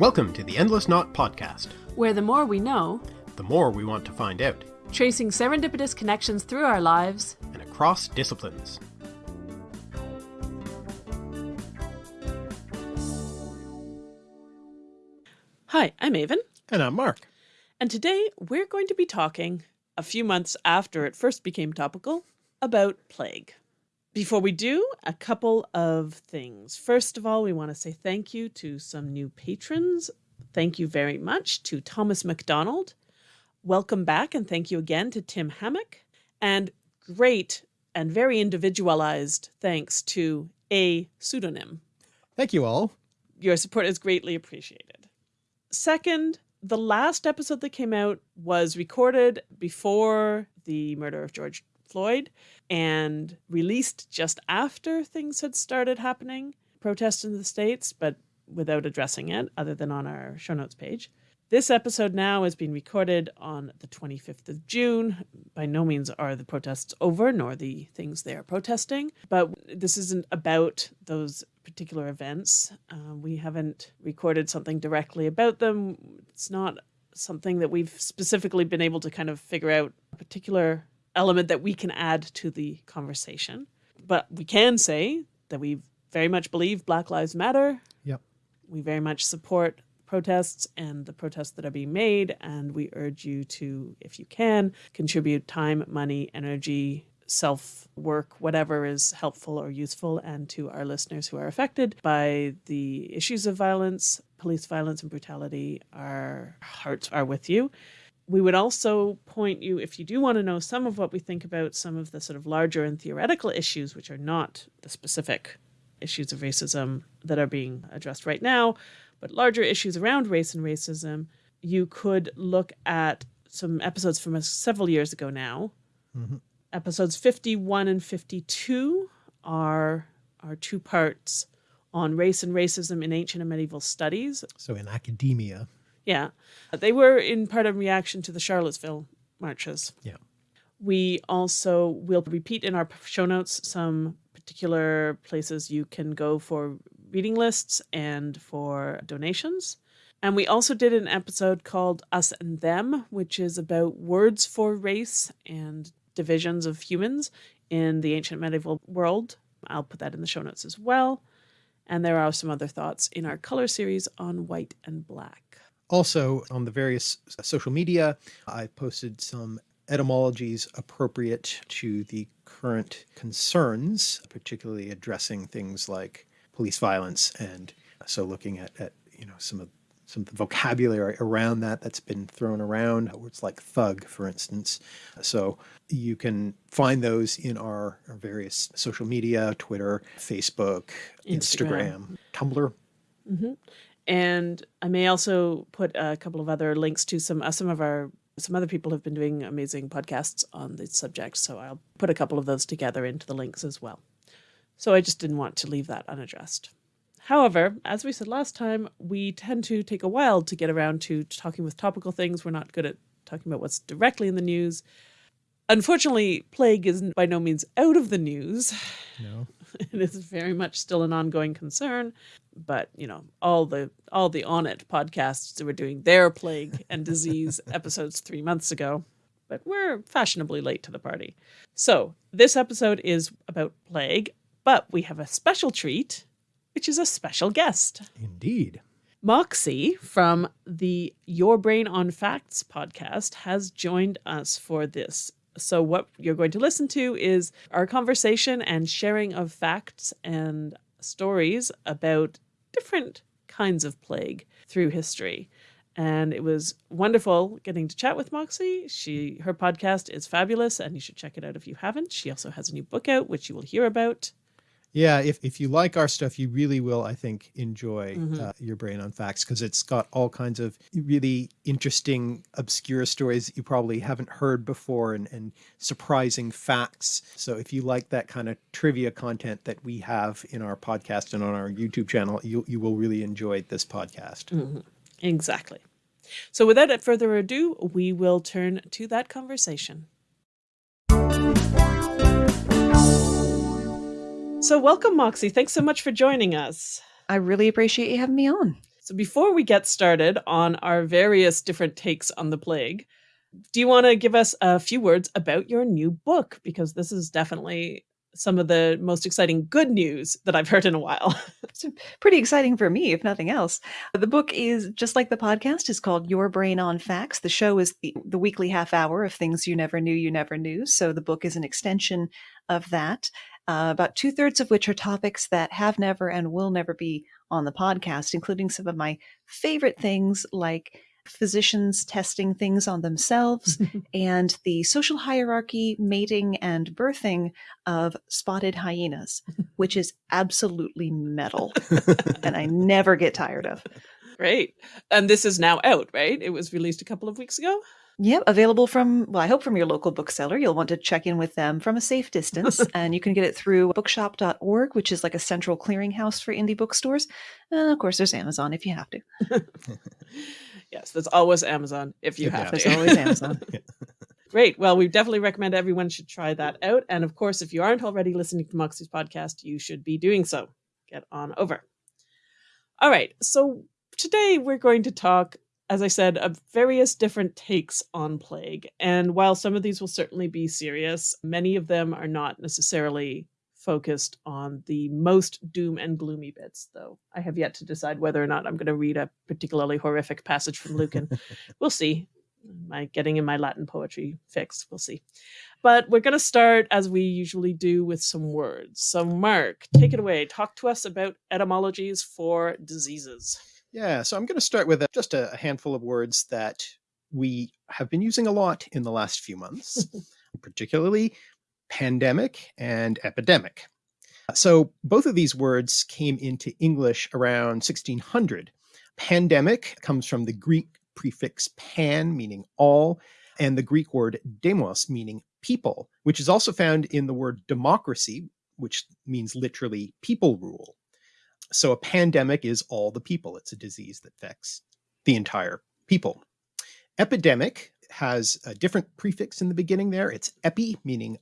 Welcome to the Endless Knot Podcast, where the more we know, the more we want to find out, tracing serendipitous connections through our lives and across disciplines. Hi, I'm Aven. And I'm Mark. And today we're going to be talking, a few months after it first became topical, about plague. Before we do, a couple of things. First of all, we want to say thank you to some new patrons. Thank you very much to Thomas McDonald. Welcome back, and thank you again to Tim Hammock. And great and very individualized thanks to a pseudonym. Thank you all. Your support is greatly appreciated. Second, the last episode that came out was recorded before the murder of George Floyd and released just after things had started happening, protests in the States, but without addressing it other than on our show notes page. This episode now is being recorded on the 25th of June. By no means are the protests over, nor the things they are protesting, but this isn't about those particular events. Uh, we haven't recorded something directly about them. It's not something that we've specifically been able to kind of figure out a particular element that we can add to the conversation. But we can say that we very much believe Black Lives Matter. Yep. We very much support protests and the protests that are being made. And we urge you to, if you can, contribute time, money, energy, self work, whatever is helpful or useful, and to our listeners who are affected by the issues of violence, police violence, and brutality. Our hearts are with you we would also point you, if you do want to know some of what we think about some of the sort of larger and theoretical issues, which are not the specific issues of racism that are being addressed right now, but larger issues around race and racism, you could look at some episodes from several years ago now. Mm-hmm. Episodes 51 and 52 are, are two parts on race and racism in ancient and medieval studies. So in academia. Yeah. They were in part of reaction to the Charlottesville marches. Yeah. We also will repeat in our show notes some particular places you can go for reading lists and for donations. And we also did an episode called Us and Them, which is about words for race and divisions of humans in the ancient medieval world. I'll put that in the show notes as well. And there are some other thoughts in our color series on white and black. Also, on the various social media, I posted some etymologies appropriate to the current concerns, particularly addressing things like police violence. And so looking at, at you know, some of some of the vocabulary around that that's been thrown around. Words like thug, for instance. So you can find those in our, our various social media, Twitter, Facebook, Instagram, Instagram Tumblr. Mm-hmm. And I may also put a couple of other links to some uh, some of our some other people have been doing amazing podcasts on the subject, so I'll put a couple of those together into the links as well. So I just didn't want to leave that unaddressed. However, as we said last time, we tend to take a while to get around to talking with topical things. We're not good at talking about what's directly in the news. Unfortunately, plague is by no means out of the news. No. it is very much still an ongoing concern but you know all the all the on it podcasts that were doing their plague and disease episodes three months ago but we're fashionably late to the party. So this episode is about plague but we have a special treat which is a special guest. Indeed. Moxie from the your brain on facts podcast has joined us for this so, what you're going to listen to is our conversation and sharing of facts and stories about different kinds of plague through history. And it was wonderful getting to chat with Moxie. She her podcast is fabulous and you should check it out if you haven't. She also has a new book out which you will hear about. Yeah, if, if you like our stuff, you really will, I think, enjoy mm-hmm. uh, Your Brain on Facts because it's got all kinds of really interesting, obscure stories that you probably haven't heard before and, and surprising facts. So if you like that kind of trivia content that we have in our podcast and on our YouTube channel, you, you will really enjoy this podcast. Mm-hmm. Exactly. So without further ado, we will turn to that conversation. So, welcome, Moxie. Thanks so much for joining us. I really appreciate you having me on. So before we get started on our various different takes on the plague, do you want to give us a few words about your new book? Because this is definitely some of the most exciting good news that I've heard in a while. it's pretty exciting for me, if nothing else. The book is just like the podcast is called Your Brain on Facts. The show is the, the weekly half hour of things you never knew you never knew. So the book is an extension of that. Uh, about two thirds of which are topics that have never and will never be on the podcast, including some of my favorite things like physicians testing things on themselves and the social hierarchy, mating, and birthing of spotted hyenas, which is absolutely metal and I never get tired of. Great. And this is now out, right? It was released a couple of weeks ago. Yep, available from, well, I hope from your local bookseller. You'll want to check in with them from a safe distance. and you can get it through bookshop.org, which is like a central clearinghouse for indie bookstores. And of course, there's Amazon if you have to. yes, there's always Amazon if you have there's to. There's always Amazon. Great. Well, we definitely recommend everyone should try that out. And of course, if you aren't already listening to Moxie's podcast, you should be doing so. Get on over. All right. So today we're going to talk, as I said, of various different takes on plague. And while some of these will certainly be serious, many of them are not necessarily focused on the most doom and gloomy bits, though I have yet to decide whether or not I'm going to read a particularly horrific passage from Lucan. we'll see. My getting in my Latin poetry fix. We'll see. But we're going to start as we usually do with some words. So, Mark, take it away. Talk to us about etymologies for diseases. Yeah, so I'm going to start with a, just a handful of words that we have been using a lot in the last few months, particularly pandemic and epidemic. So both of these words came into English around 1600. Pandemic comes from the Greek prefix pan, meaning all, and the Greek word demos, meaning people, which is also found in the word democracy, which means literally people rule. So a pandemic is all the people. It's a disease that affects the entire people. Epidemic has a different prefix in the beginning there. It's epi, meaning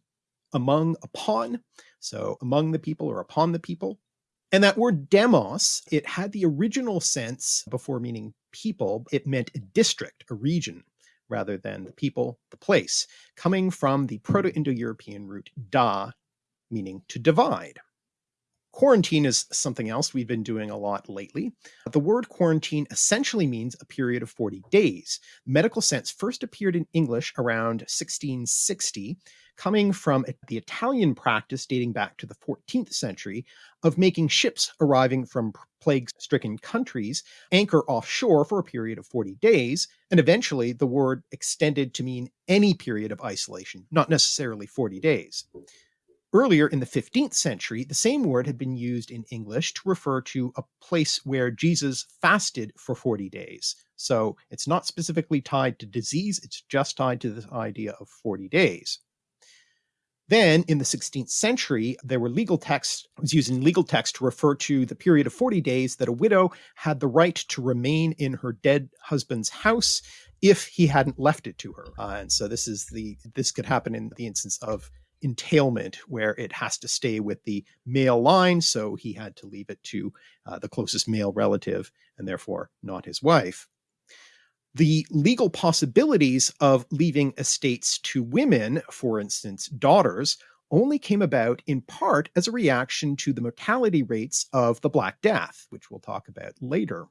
among, upon, so among the people or upon the people. And that word demos, it had the original sense before meaning people, it meant a district, a region, rather than the people, the place, coming from the Proto-Indo-European root da, meaning to divide. Quarantine is something else we've been doing a lot lately. The word quarantine essentially means a period of 40 days. Medical sense first appeared in English around 1660 coming from the Italian practice dating back to the 14th century of making ships arriving from plague-stricken countries anchor offshore for a period of 40 days, and eventually the word extended to mean any period of isolation, not necessarily 40 days. Earlier in the 15th century, the same word had been used in English to refer to a place where Jesus fasted for 40 days. So it's not specifically tied to disease, it's just tied to the idea of 40 days. Then in the 16th century, there were legal texts, was using legal text to refer to the period of 40 days that a widow had the right to remain in her dead husband's house if he hadn't left it to her. Uh, and so this is the, this could happen in the instance of entailment where it has to stay with the male line. So he had to leave it to uh, the closest male relative and therefore not his wife the legal possibilities of leaving estates to women, for instance, daughters, only came about in part as a reaction to the mortality rates of the Black Death, which we'll talk about later.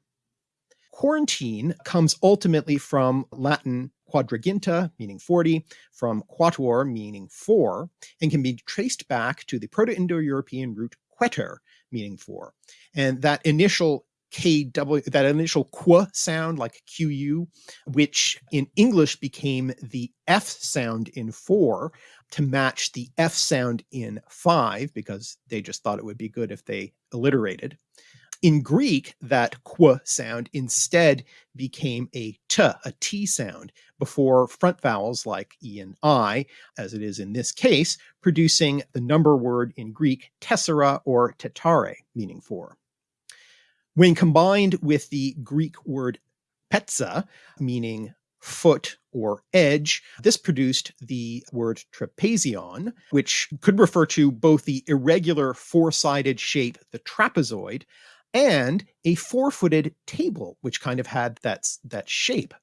Quarantine comes ultimately from Latin quadraginta, meaning 40, from quatuor, meaning four, and can be traced back to the Proto-Indo-European root queter, meaning four. And that initial KW, that initial qu sound like QU, which in English became the F sound in four to match the F sound in five, because they just thought it would be good if they alliterated. In Greek, that qu sound instead became a t, a t sound, before front vowels like e and i, as it is in this case, producing the number word in Greek tessera or tetare, meaning four. When combined with the Greek word petza, meaning foot or edge, this produced the word trapezion, which could refer to both the irregular four-sided shape, the trapezoid, and a four-footed table, which kind of had that, that shape.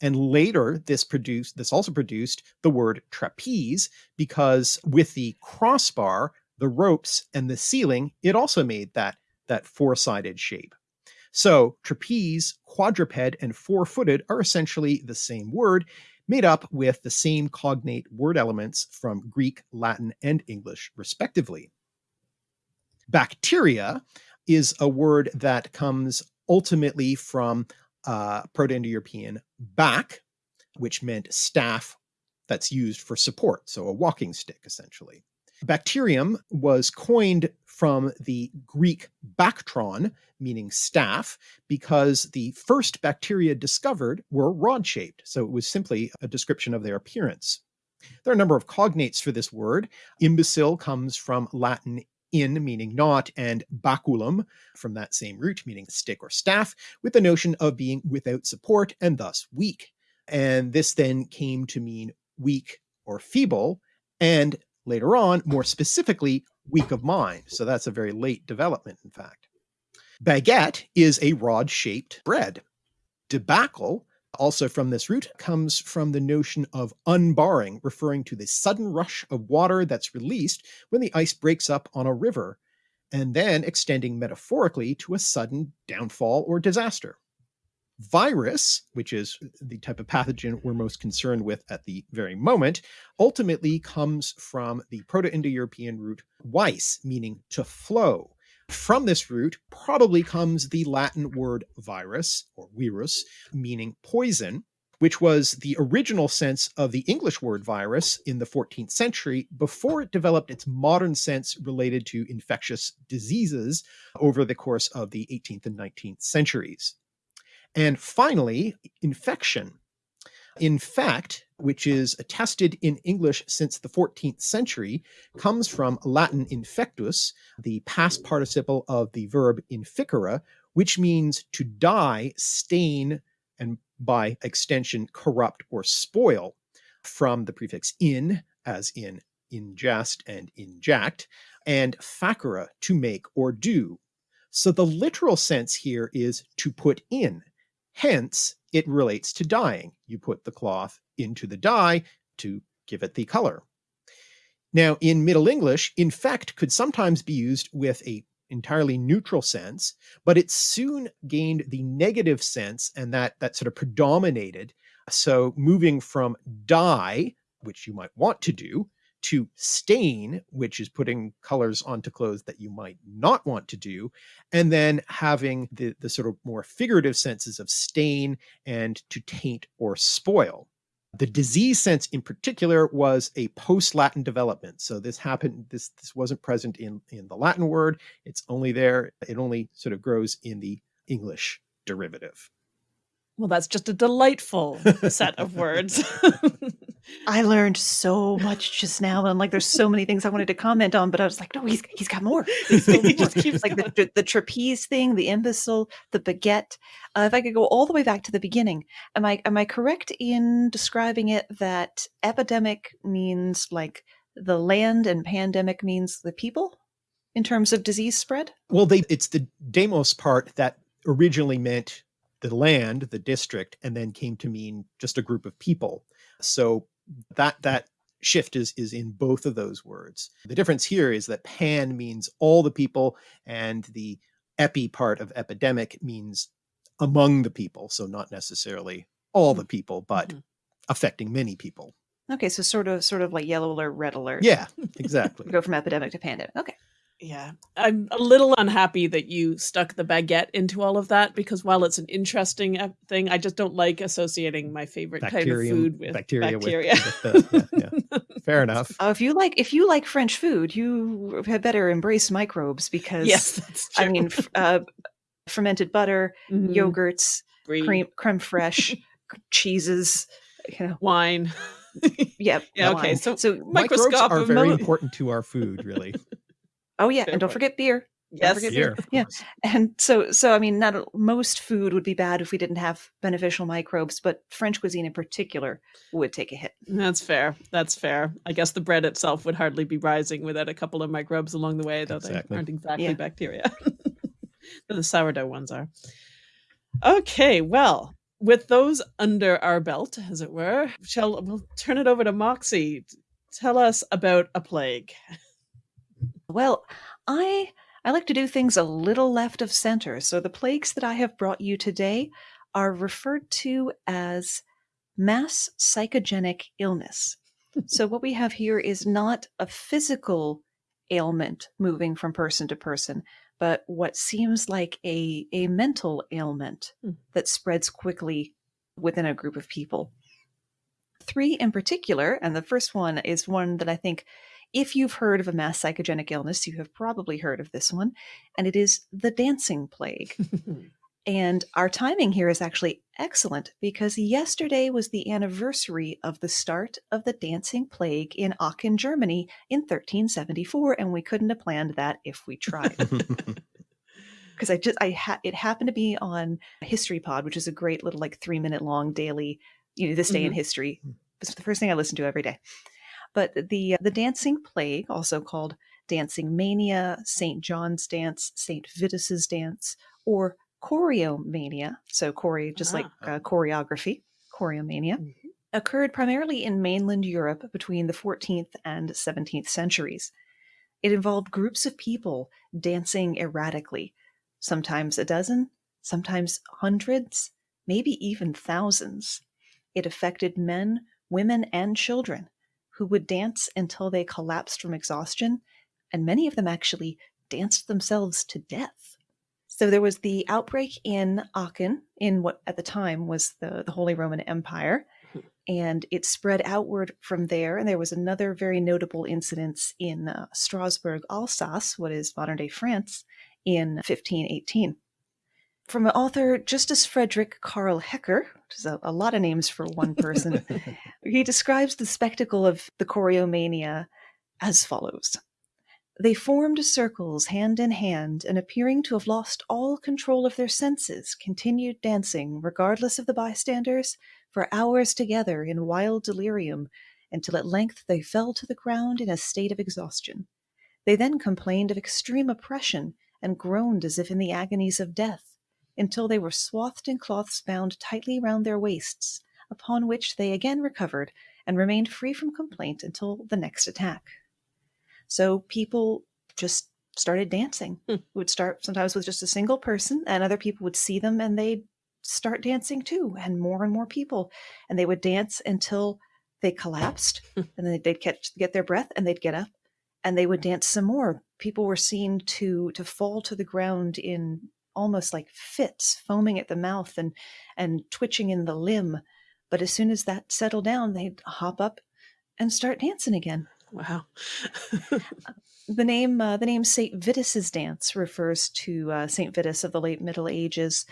And later, this produced this also produced the word trapeze because with the crossbar, the ropes, and the ceiling, it also made that that four-sided shape. So trapeze, quadruped, and four-footed are essentially the same word, made up with the same cognate word elements from Greek, Latin, and English, respectively. Bacteria is a word that comes ultimately from uh, Proto-Indo-European back, which meant staff that's used for support, so a walking stick essentially. Bacterium was coined from the Greek bactron, meaning staff, because the first bacteria discovered were rod-shaped, so it was simply a description of their appearance. There are a number of cognates for this word. Imbecile comes from Latin in meaning not, and baculum from that same root meaning stick or staff, with the notion of being without support and thus weak. And this then came to mean weak or feeble, and later on, more specifically, weak of mind. So that's a very late development, in fact. Baguette is a rod-shaped bread. Debacle also from this root comes from the notion of unbarring, referring to the sudden rush of water that's released when the ice breaks up on a river, and then extending metaphorically to a sudden downfall or disaster. Virus, which is the type of pathogen we're most concerned with at the very moment, ultimately comes from the Proto-Indo-European root vis, meaning to flow, from this root probably comes the Latin word virus or virus, meaning poison, which was the original sense of the English word virus in the 14th century before it developed its modern sense related to infectious diseases over the course of the 18th and 19th centuries. And finally, infection. In fact, which is attested in English since the 14th century, comes from Latin infectus, the past participle of the verb inficere, which means to dye, stain, and by extension corrupt or spoil, from the prefix in, as in ingest and inject, and facere, to make or do. So the literal sense here is to put in, hence it relates to dyeing. You put the cloth into the dye to give it the color. Now in Middle English, infect could sometimes be used with a entirely neutral sense, but it soon gained the negative sense and that that sort of predominated. So moving from dye, which you might want to do, to stain, which is putting colors onto clothes that you might not want to do, and then having the, the sort of more figurative senses of stain and to taint or spoil. The disease sense in particular was a post-Latin development. So this happened, this, this wasn't present in, in the Latin word. It's only there. It only sort of grows in the English derivative. Well, that's just a delightful set of words. I learned so much just now, and like, there's so many things I wanted to comment on, but I was like, no, he's he's got more. He's he just keeps like the, the trapeze thing, the imbecile, the baguette. Uh, if I could go all the way back to the beginning, am I am I correct in describing it that epidemic means like the land and pandemic means the people in terms of disease spread? Well, they it's the demos part that originally meant the land, the district, and then came to mean just a group of people. So that that shift is is in both of those words. The difference here is that pan means all the people and the epi part of epidemic means among the people. So not necessarily all the people, but mm -hmm. affecting many people. Okay, so sort of sort of like yellow alert, red alert. Yeah, exactly. Go from epidemic to pandemic. Okay. Yeah, I'm a little unhappy that you stuck the baguette into all of that because while it's an interesting uh, thing, I just don't like associating my favorite Bacterium, kind of food with bacteria. bacteria. With, with the, yeah, yeah. Fair enough. Uh, if you like, if you like French food, you had better embrace microbes because yes, I mean, uh, fermented butter, mm -hmm. yogurts, Green. cream, creme fraiche, cheeses, you know, wine. yeah. Yeah. Okay. So, so microbes are very important to our food, really. Oh yeah, Fair and don't point. forget beer. Yes, forget beer. Yeah, and so so I mean, not most food would be bad if we didn't have beneficial microbes, but French cuisine in particular would take a hit. That's fair. That's fair. I guess the bread itself would hardly be rising without a couple of microbes along the way, though exactly. they aren't exactly yeah. bacteria. the sourdough ones are. Okay, well, with those under our belt, as it were, shall we'll turn it over to Moxie. Tell us about a plague. Well, I I like to do things a little left of center. So the plagues that I have brought you today are referred to as mass psychogenic illness. so what we have here is not a physical ailment moving from person to person, but what seems like a, a mental ailment Hmm. that spreads quickly within a group of people. Three in particular, and the first one is one that I think if you've heard of a mass psychogenic illness, you have probably heard of this one, and it is the dancing plague. And our timing here is actually excellent because yesterday was the anniversary of the start of the dancing plague in Aachen, Germany in 1374, and we couldn't have planned that if we tried. Because I just, I ha- it happened to be on History Pod, which is a great little like three minute long daily, you know, this day in Mhm. history. It's the first thing I listen to every day. But the the dancing plague, also called dancing mania, Saint John's dance, Saint Vitus's dance, or choreomania, so chore just like Ah. uh, choreography, choreomania, Mhm. occurred primarily in mainland Europe between the 14th and 17th centuries. It involved groups of people dancing erratically, sometimes a dozen, sometimes hundreds, maybe even thousands. It affected men, women, and children who would dance until they collapsed from exhaustion, and many of them actually danced themselves to death. So there was the outbreak in Aachen, in what at the time was the, the Holy Roman Empire, and it spread outward from there. And there was another very notable incident in uh, Strasbourg, Alsace, what is modern day France, in 1518. From an author, Justus Frederick Karl Hecker, which is a, a lot of names for one person, he describes the spectacle of the choreomania as follows. They formed circles hand in hand, and appearing to have lost all control of their senses, continued dancing, regardless of the bystanders, for hours together in wild delirium, until at length they fell to the ground in a state of exhaustion. They then complained of extreme oppression, and groaned as if in the agonies of death, until they were swathed in cloths bound tightly round their waists, upon which they again recovered, and remained free from complaint until the next attack. So people just started dancing. Hmm. It would start sometimes with just a single person, and other people would see them and they'd start dancing too, and more and more people. And they would dance until they collapsed, and then they'd catch get their breath and they'd get up and they would dance some more. People were seen to to fall to the ground in almost like fits, foaming at the mouth and and twitching in the limb. But as soon as that settled down, they'd hop up and start dancing again. Wow. The name uh, the name Saint Vitus's dance refers to uh, Saint Vitus of the late Middle Ages,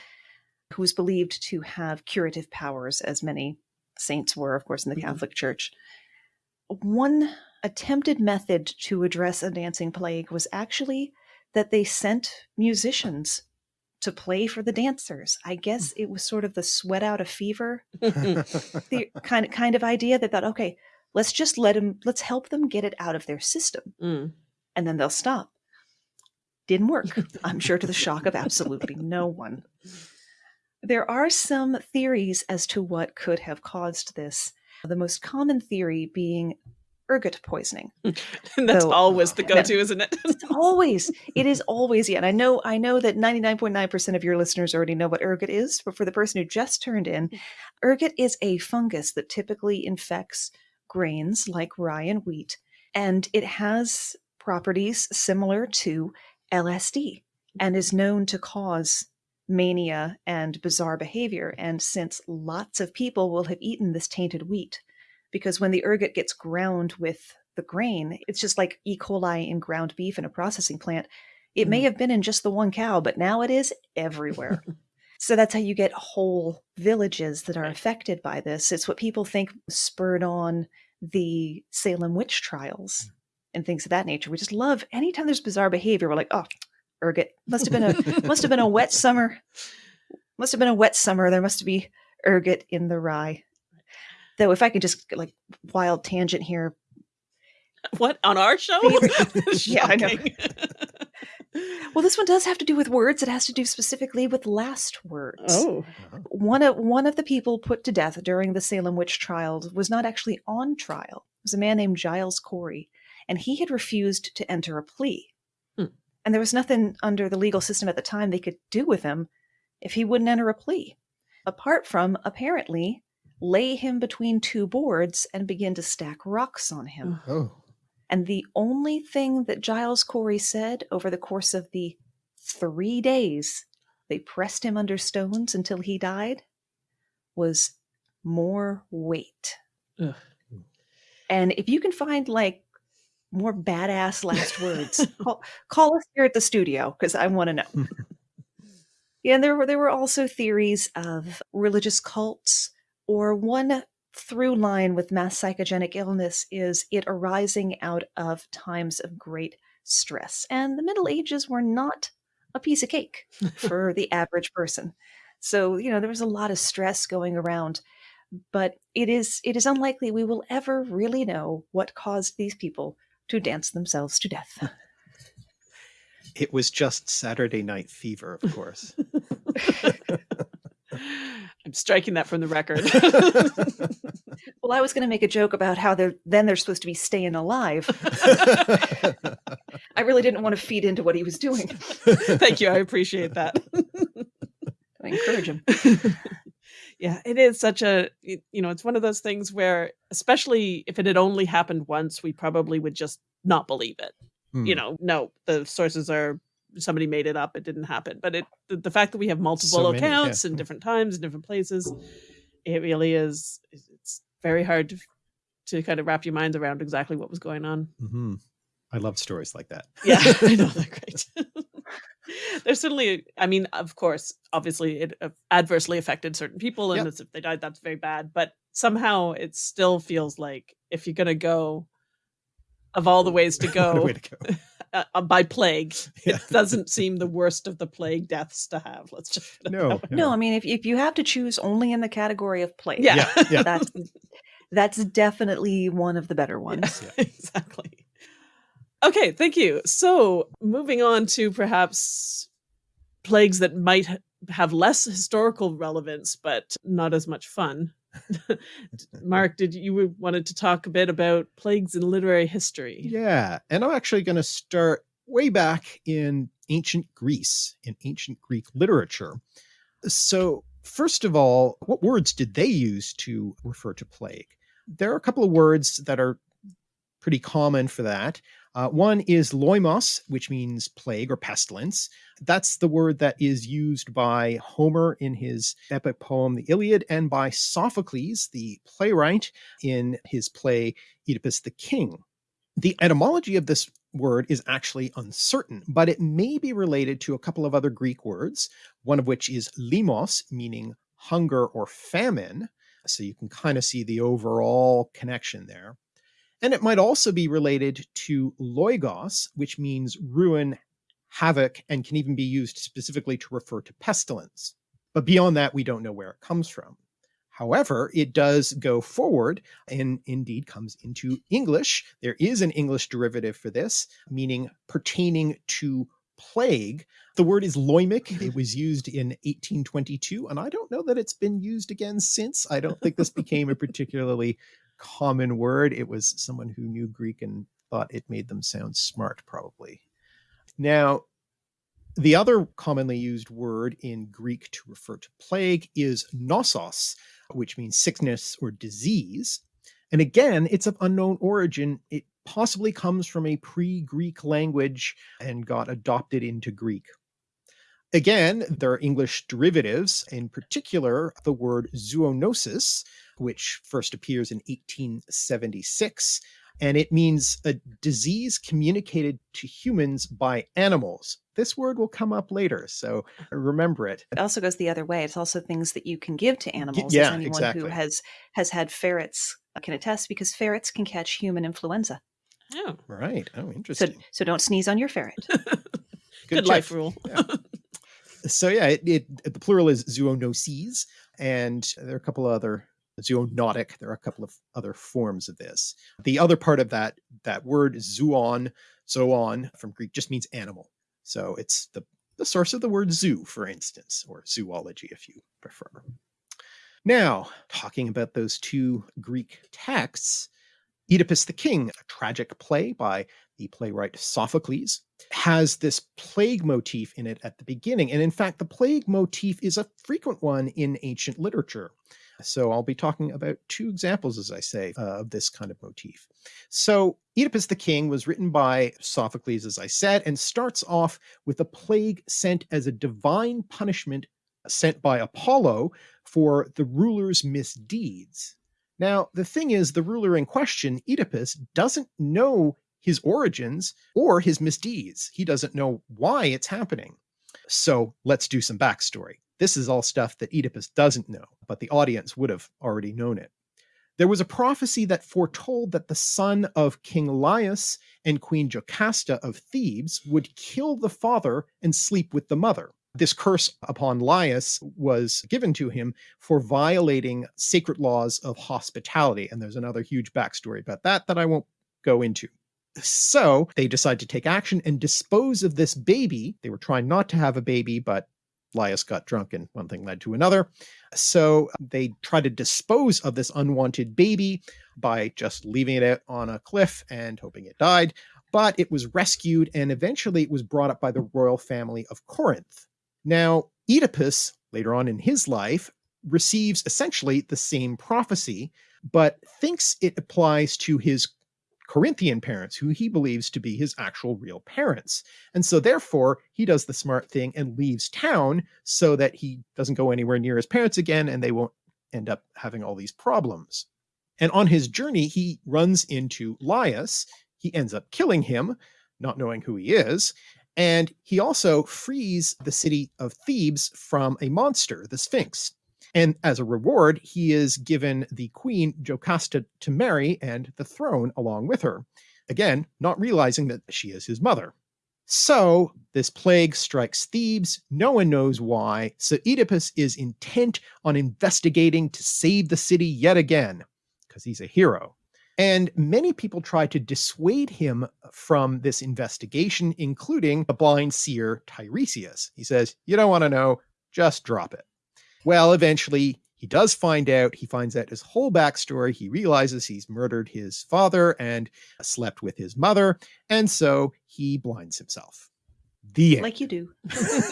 who was believed to have curative powers, as many saints were, of course, in the Mhm. Catholic Church. One attempted method to address a dancing plague was actually that they sent musicians to play for the dancers. I guess it was sort of the sweat out a fever the kind of kind of idea that thought, okay, let's just let them, let's help them get it out of their system, Mm. and then they'll stop. Didn't work. I'm sure to the shock of absolutely no one. There are some theories as to what could have caused this. The most common theory being ergot poisoning. That's So- always the go-to, isn't it? It's always, it is always, yeah. And I know, I know that 99.9% of your listeners already know what ergot is, but for the person who just turned in, mm. ergot is a fungus that typically infects grains like rye and wheat, and it has properties similar to LSD and is known to cause mania and bizarre behavior. And since lots of people will have eaten this tainted wheat, because when the ergot gets ground with the grain, it's just like E. coli in ground beef in a processing plant. It may Mhm. have been in just the one cow, but now it is everywhere. so that's how you get whole villages that are affected by this. It's what people think spurred on the Salem witch trials and things of that nature. We just love anytime there's bizarre behavior, we're like, oh, ergot. Must have been a must have been a wet summer. Must have been a wet summer. There must be ergot in the rye. Though, if I could just like wild tangent here, What on our show? Yeah, I know. Well, this one does have to do with words. It has to do specifically with last words. Oh, One of one of the people put to death during the Salem witch trials was not actually on trial. It was a man named Giles Corey, and he had refused to enter a plea. Hmm. And there was nothing under the legal system at the time they could do with him if he wouldn't enter a plea, apart from apparently lay him between two boards and begin to stack rocks on him. Oh. And the only thing that Giles Corey said over the course of the three days they pressed him under stones until he died was more weight. Ugh. And if you can find like more badass last words, call, call us here at the studio because I want to know. yeah, and there were there were also theories of religious cults, or one through line with mass psychogenic illness is it arising out of times of great stress. And the Middle Ages were not a piece of cake for the average person. So, you know, there was a lot of stress going around, but it is it is unlikely we will ever really know what caused these people to dance themselves to death. It was just Saturday Night Fever, of course. I'm striking that from the record. well, I was going to make a joke about how they're then they're supposed to be staying alive. I really didn't want to feed into what he was doing. Thank you. I appreciate that. I encourage him. yeah, it is such a, you know, it's one of those things where, especially if it had only happened once, we probably would just not believe it. You Hmm. know, no, the sources are somebody made it up. It didn't happen. But it, the, the fact that we have multiple So many, yeah. accounts in different times in different places, it really is. It's very hard to to kind of wrap your minds around exactly what was going on. hmm I love stories like that. Yeah, I know they're great. There's certainly, I mean, of course, obviously, it adversely affected certain people, and Yep. if they died, that's very bad. But somehow, it still feels like if you're gonna go, of all the ways to go way to go. Uh, uh, by plague, Yeah. it doesn't seem the worst of the plague deaths to have. Let's just put it No. No, I mean if if you have to choose only in the category of plague, yeah, Yeah, yeah. that's that's definitely one of the better ones. Yeah, exactly. Okay, thank you. So, moving on to perhaps plagues that might have less historical relevance, but not as much fun. Mark, did you wanted to talk a bit about plagues in literary history? Yeah, and I'm actually going to start way back in ancient Greece, in ancient Greek literature. So, first of all, what words did they use to refer to plague? There are a couple of words that are pretty common for that. Uh, one is loimos, which means plague or pestilence. That's the word that is used by Homer in his epic poem, The Iliad, and by Sophocles, the playwright, in his play Oedipus the King. The etymology of this word is actually uncertain, but it may be related to a couple of other Greek words, one of which is limos, meaning hunger or famine. So you can kind of see the overall connection there. And it might also be related to loigos, which means ruin, havoc, and can even be used specifically to refer to pestilence. But beyond that, we don't know where it comes from. However, it does go forward and indeed comes into English. There is an English derivative for this, meaning pertaining to plague. The word is loimic. It was used in 1822, and I don't know that it's been used again since. I don't think this became a particularly common word. It was someone who knew Greek and thought it made them sound smart, probably. Now, the other commonly used word in Greek to refer to plague is nosos, which means sickness or disease. And again, it's of unknown origin. It possibly comes from a pre Greek language and got adopted into Greek. Again, there are English derivatives, in particular, the word zoonosis, which first appears in 1876, and it means a disease communicated to humans by animals. This word will come up later, so remember it. It also goes the other way. It's also things that you can give to animals. yeah, as anyone exactly. who has has had ferrets uh, can attest, because ferrets can catch human influenza. Oh, Right. Oh, So interesting. so don't sneeze on your ferret. good, check. life rule. so yeah, it, it the plural is zoonoses, and there are a couple of other zoonotic. There are a couple of other forms of this. The other part of that that word zoon, zoon from Greek just means animal. So it's the, the source of the word zoo, for instance, or zoology if you prefer. Now, talking about those two Greek texts, Oedipus the King, a tragic play by the playwright Sophocles, has this plague motif in it at the beginning. And in fact, the plague motif is a frequent one in ancient literature. So I'll be talking about two examples, as I say, uh, of this kind of motif. So Oedipus the King was written by Sophocles, as I said, and starts off with a plague sent as a divine punishment sent by Apollo for the ruler's misdeeds. Now, the thing is, the ruler in question, Oedipus, doesn't know his origins or his misdeeds. He doesn't know why it's happening. So let's do some backstory. This is all stuff that Oedipus doesn't know, but the audience would have already known it. There was a prophecy that foretold that the son of King Laius and Queen Jocasta of Thebes would kill the father and sleep with the mother. This curse upon Laius was given to him for violating sacred laws of hospitality. And there's another huge backstory about that that I won't go into. So they decide to take action and dispose of this baby. They were trying not to have a baby, but Laius got drunk and one thing led to another. So uh, they try to dispose of this unwanted baby by just leaving it out on a cliff and hoping it died. But it was rescued and eventually it was brought up by the royal family of Corinth. Now, Oedipus, later on in his life, receives essentially the same prophecy, but thinks it applies to his Corinthian parents, who he believes to be his actual real parents. And so therefore, he does the smart thing and leaves town so that he doesn't go anywhere near his parents again and they won't end up having all these problems. And on his journey, he runs into Laius. He ends up killing him, not knowing who he is. And he also frees the city of Thebes from a monster, the Sphinx. And as a reward, he is given the queen Jocasta to marry and the throne along with her. Again, not realizing that she is his mother. So this plague strikes Thebes. No one knows why. So Oedipus is intent on investigating to save the city yet again, because he's a hero. And many people try to dissuade him from this investigation, including the blind seer Tiresias. He says, you don't want to know, just drop it. Well, eventually he does find out. He finds out his whole backstory. He realizes he's murdered his father and uh, slept with his mother. And so he blinds himself. The end. Like you do.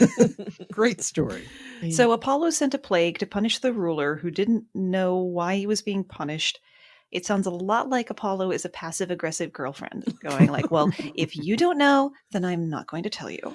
Great story. So Apollo sent a plague to punish the ruler who didn't know why he was being punished it sounds a lot like Apollo is a passive aggressive girlfriend going like, well, if you don't know, then I'm not going to tell you.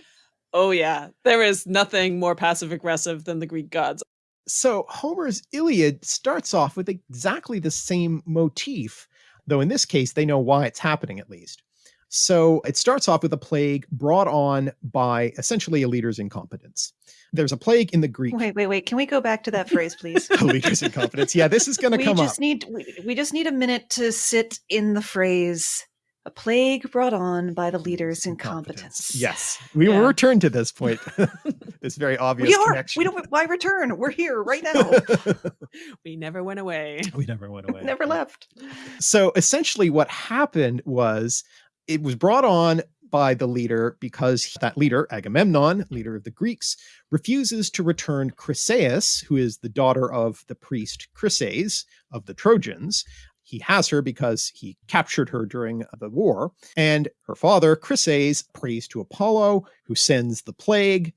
Oh yeah, there is nothing more passive aggressive than the Greek gods. So Homer's Iliad starts off with exactly the same motif, though in this case they know why it's happening at least. So it starts off with a plague brought on by essentially a leader's incompetence. There's a plague in the Greek. Wait, wait, wait. Can we go back to that phrase, please? a leader's incompetence. Yeah, this is going to come just up. Need, we, we just need a minute to sit in the phrase a plague brought on by the leader's incompetence. Yes, we Yeah. will return to this point. this very obvious We are. connection. We don't. Why return? We're here right now. We never went away. we never went away. Never left. So essentially, what happened was it was brought on by the leader because that leader, Agamemnon, leader of the Greeks, refuses to return Chryseis, who is the daughter of the priest Chryses of the Trojans. He has her because he captured her during the war. And her father, Chryses, prays to Apollo, who sends the plague.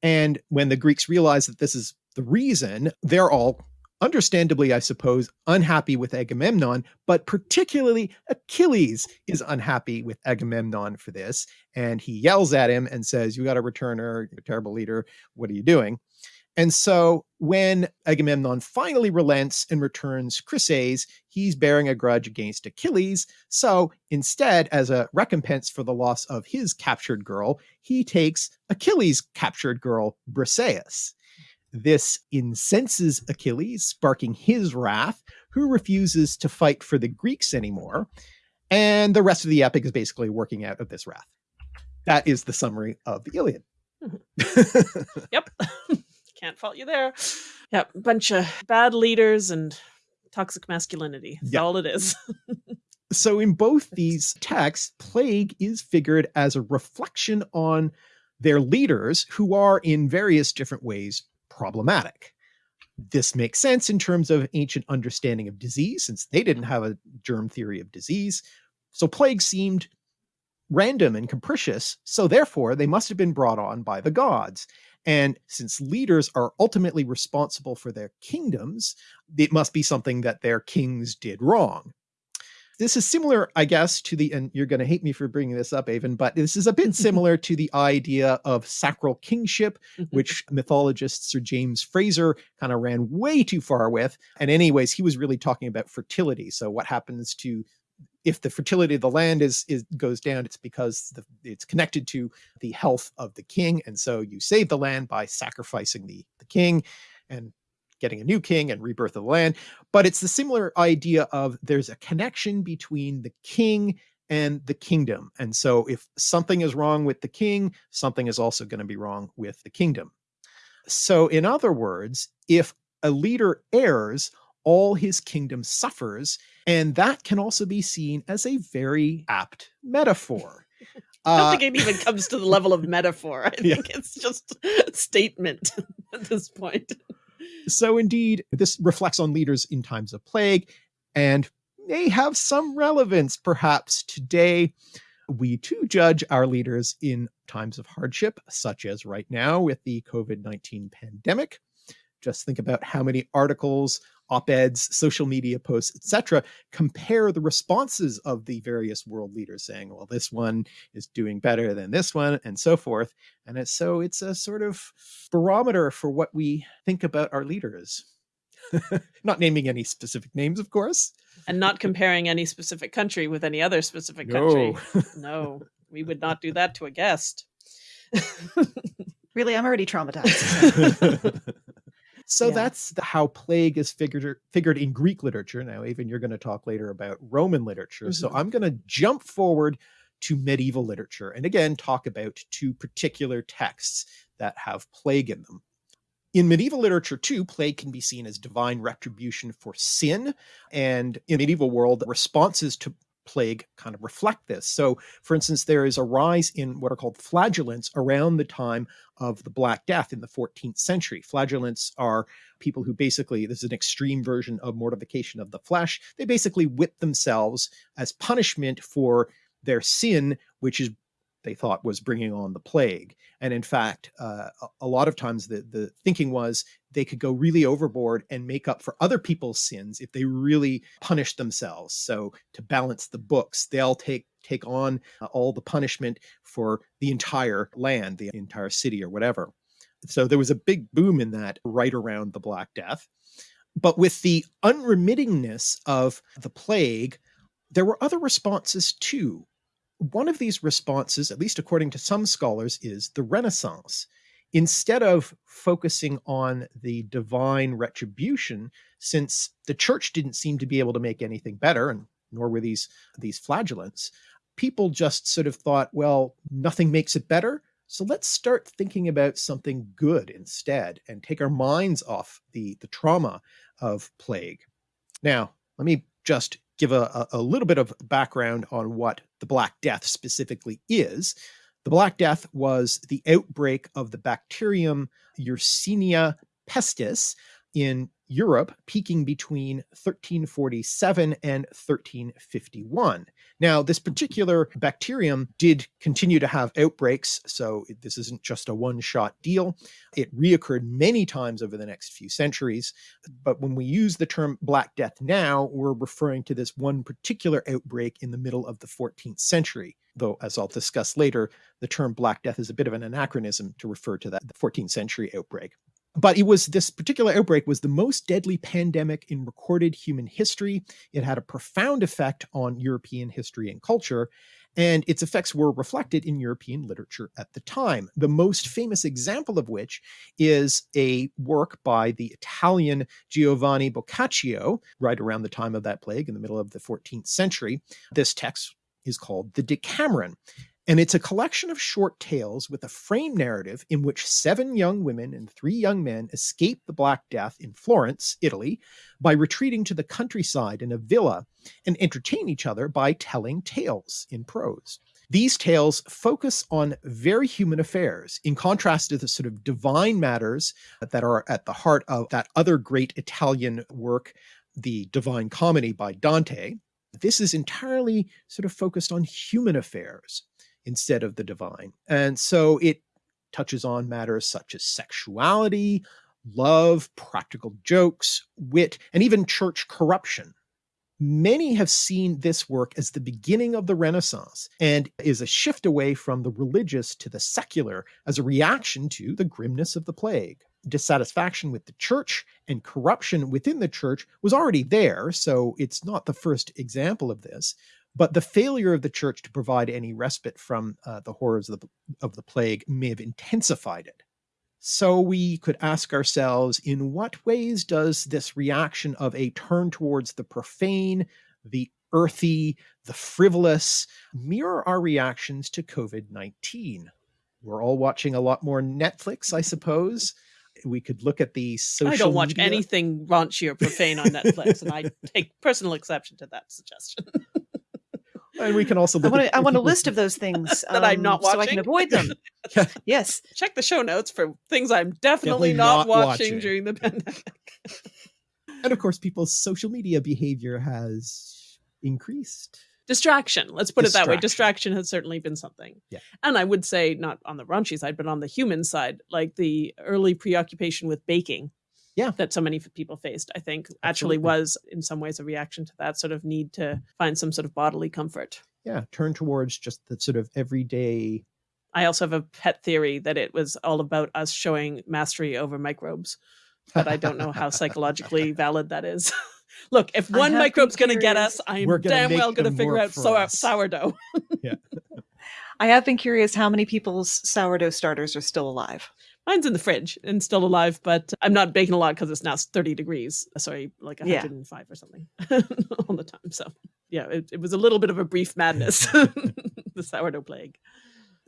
And when the Greeks realize that this is the reason, they're all understandably, I suppose, unhappy with Agamemnon, but particularly Achilles is unhappy with Agamemnon for this. And he yells at him and says, You got to return her, you're a terrible leader. What are you doing? And so when Agamemnon finally relents and returns Chryses, he's bearing a grudge against Achilles. So instead, as a recompense for the loss of his captured girl, he takes Achilles' captured girl, Briseis. This incenses Achilles, sparking his wrath, who refuses to fight for the Greeks anymore. And the rest of the epic is basically working out of this wrath. That is the summary of the Iliad. Mm-hmm. Yep. Can't fault you there. Yeah, Bunch of bad leaders and toxic masculinity. That's Yeah. all it is. so in both these texts, plague is figured as a reflection on their leaders who are in various different ways problematic. This makes sense in terms of ancient understanding of disease, since they didn't have a germ theory of disease. So plague seemed random and capricious, so therefore they must have been brought on by the gods. And since leaders are ultimately responsible for their kingdoms, it must be something that their kings did wrong. This is similar, I guess, to the, and you're going to hate me for bringing this up, Aven, but this is a bit similar to the idea of sacral kingship, mm-hmm. which mythologist Sir James Frazer kind of ran way too far with. And anyways, he was really talking about fertility. So what happens to if the fertility of the land is, is goes down, it's because the, it's connected to the health of the king. And so you save the land by sacrificing the, the king and getting a new king and rebirth of the land. But it's the similar idea of there's a connection between the king and the kingdom. And so if something is wrong with the king, something is also going to be wrong with the kingdom. So in other words, if a leader errs, all his kingdom suffers. And that can also be seen as a very apt metaphor. I don't uh, think it even comes to the level of metaphor. I yeah. think it's just a statement at this point. So indeed, this reflects on leaders in times of plague and may have some relevance perhaps today. We too judge our leaders in times of hardship, such as right now with the COVID-19 pandemic. Just think about how many articles op-eds, social media posts, etc., compare the responses of the various world leaders saying, well, this one is doing better than this one and so forth. And it's, so it's a sort of barometer for what we think about our leaders. not naming any specific names, of course. And not comparing any specific country with any other specific country. No, no we would not do that to a guest. really, I'm already traumatized. So yeah. that's the, how plague is figured figured in Greek literature. Now, Aven you're going to talk later about Roman literature. Mm -hmm. So mm-hmm. I'm going to jump forward to medieval literature and again talk about two particular texts that have plague in them. In medieval literature too, plague can be seen as divine retribution for sin. And in medieval world, responses to plague kind of reflect this. So for instance, there is a rise in what are called flagellants around the time of the Black Death in the 14th century. Flagellants are people who basically, this is an extreme version of mortification of the flesh. They basically whip themselves as punishment for their sin, which is they thought was bringing on the plague. And in fact, uh, a lot of times the, the thinking was they could go really overboard and make up for other people's sins if they really punished themselves. So to balance the books, they'll take take on uh, all the punishment for the entire land, the entire city or whatever. So there was a big boom in that right around the Black Death. But with the unremittingness of the plague, there were other responses too one of these responses, at least according to some scholars, is the Renaissance. Instead of focusing on the divine retribution, since the church didn't seem to be able to make anything better, and nor were these, these flagellants, people just sort of thought, well, nothing makes it better. So let's start thinking about something good instead and take our minds off the, the trauma of plague. Now, let me just give a, a little bit of background on what the Black Death specifically is. The Black Death was the outbreak of the bacterium Yersinia pestis in Europe peaking between 1347 and 1351. Now, this particular bacterium did continue to have outbreaks, so this isn't just a one-shot deal. It reoccurred many times over the next few centuries, but when we use the term Black Death now, we're referring to this one particular outbreak in the middle of the 14th century though as I'll discuss later, the term Black Death is a bit of an anachronism to refer to that 14th century outbreak. But it was this particular outbreak was the most deadly pandemic in recorded human history. It had a profound effect on European history and culture, and its effects were reflected in European literature at the time. The most famous example of which is a work by the Italian Giovanni Boccaccio, right around the time of that plague in the middle of the 14th century. This text is called the Decameron. And it's a collection of short tales with a frame narrative in which seven young women and three young men escape the Black Death in Florence, Italy, by retreating to the countryside in a villa and entertain each other by telling tales in prose. These tales focus on very human affairs, in contrast to the sort of divine matters that are at the heart of that other great Italian work, the Divine Comedy by Dante. This is entirely sort of focused on human affairs instead of the divine. And so it touches on matters such as sexuality, love, practical jokes, wit, and even church corruption. Many have seen this work as the beginning of the Renaissance and is a shift away from the religious to the secular as a reaction to the grimness of the plague. Dissatisfaction with the church and corruption within the church was already there, so it's not the first example of this, but the failure of the church to provide any respite from uh, the horrors of the, of the plague may have intensified it. So we could ask ourselves, in what ways does this reaction of a turn towards the profane, the earthy, the frivolous mirror our reactions to COVID-19? We're all watching a lot more Netflix, I suppose. We could look at the social I don't watch media. anything raunchy or profane on Netflix, and I take personal exception to that suggestion. And we can also I look want, at a, I want a list of those things That I'm um, not watching. so I can avoid them. Yeah. Yes. Check the show notes for things I'm Definitely definitely, not, not watching, watching. during the pandemic. And of course, people's social media behavior has increased. Distraction. Let's put it that way. Distraction. Distraction has certainly been something. Yeah. And I would say not on the raunchy side, but on the human side, like the early preoccupation with baking. Yeah. That so many people faced, I think actually Absolutely. was in some ways a reaction to that sort of need to find some sort of bodily comfort. Yeah, turn towards just the sort of everyday. I also have a pet theory that it was all about us showing mastery over microbes, but I don't know how psychologically valid that is. Look, if one microbe's going to get us, I'm We're gonna damn well going to figure out sour- us. sourdough. I have been curious how many people's sourdough starters are still alive. Mine's in the fridge and still alive, but I'm not baking a lot because it's now 30 degrees. Sorry, like Yeah. 105 or something all the time. So, yeah, it, it was a little bit of a brief madness, the sourdough plague.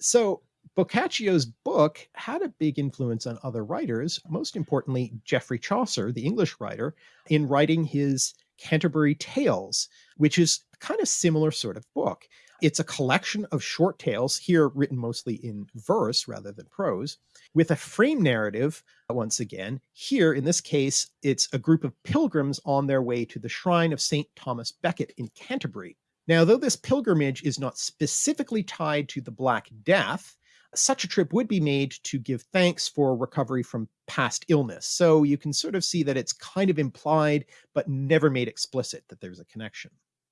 So Boccaccio's book had a big influence on other writers, most importantly, Geoffrey Chaucer, the English writer, in writing his Canterbury Tales, which is a kind of similar sort of book. It's a collection of short tales, here written mostly in verse rather than prose, with a frame narrative, uh, once again. Here, in this case, it's a group of pilgrims on their way to the shrine of St. Thomas Becket in Canterbury. Now, though this pilgrimage is not specifically tied to the Black Death, such a trip would be made to give thanks for recovery from past illness. So you can sort of see that it's kind of implied, but never made explicit that there's a connection.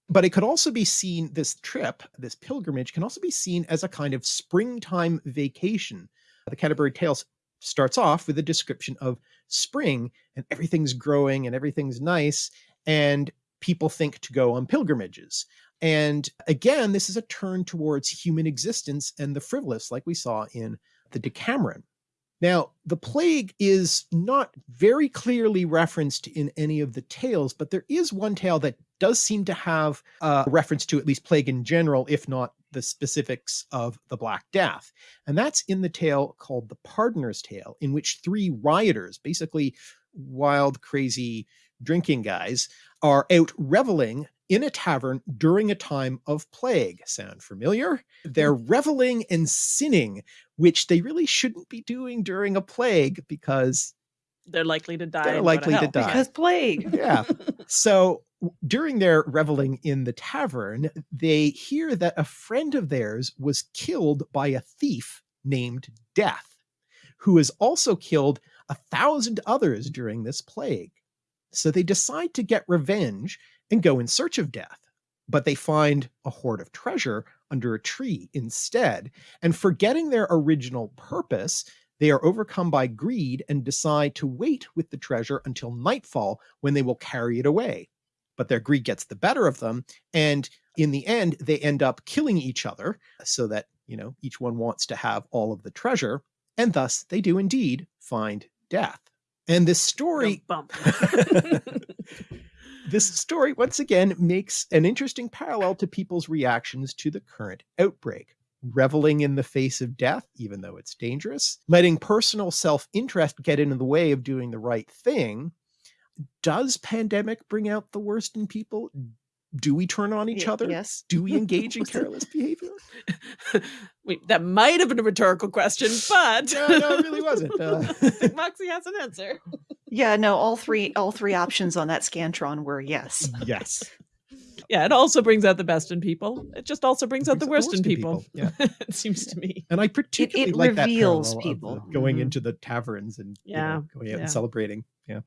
But it could also be seen, this trip, this pilgrimage, can also be seen as a kind of springtime vacation. The Canterbury Tales starts off with a description of spring and everything's growing and everything's nice, and people think to go on pilgrimages. And again, this is a turn towards human existence and the frivolous, like we saw in the Decameron. Now, the plague is not very clearly referenced in any of the tales, but there is one tale that does seem to have a reference to at least plague in general, if not the specifics of the Black Death. And that's in the tale called The Pardoner's Tale, in which three rioters, basically wild, crazy drinking guys, are out reveling in a tavern during a time of plague. Sound familiar? They're mm. reveling and sinning, which they really shouldn't be doing during a plague because, They're likely to die. They're likely to die. Because plague. yeah. So w- during their reveling in the tavern, they hear that a friend of theirs was killed by a thief named Death, who has also killed a thousand others during this plague. So they decide to get revenge and go in search of Death. But they find a hoard of treasure under a tree instead. And forgetting their original purpose, they are overcome by greed and decide to wait with the treasure until nightfall when they will carry it away. But their greed gets the better of them, and in the end, they end up killing each other so that, you know, each one wants to have all of the treasure, and thus they do indeed find death. And this story Bump. this story once again makes an interesting parallel to people's reactions to the current outbreak. Reveling in the face of death, even though it's dangerous, letting personal self interest get in the way of doing the right thing. Does pandemic bring out the worst in people? do we turn on each Y- other? Yes. Do we engage in careless behavior? Wait, that might have been a rhetorical question, but no, no, it really wasn't. Uh, I think Moxie has an answer. Yeah, no, all three all three options on that Scantron were yes. yes. Yeah, it also brings out the best in people. It just also brings out the Brings worst in people. Yeah. it seems to me. And I particularly it like that reveals parallel of people. the going Mhm. into the taverns and you Yeah, know, going out yeah. and celebrating. Yeah.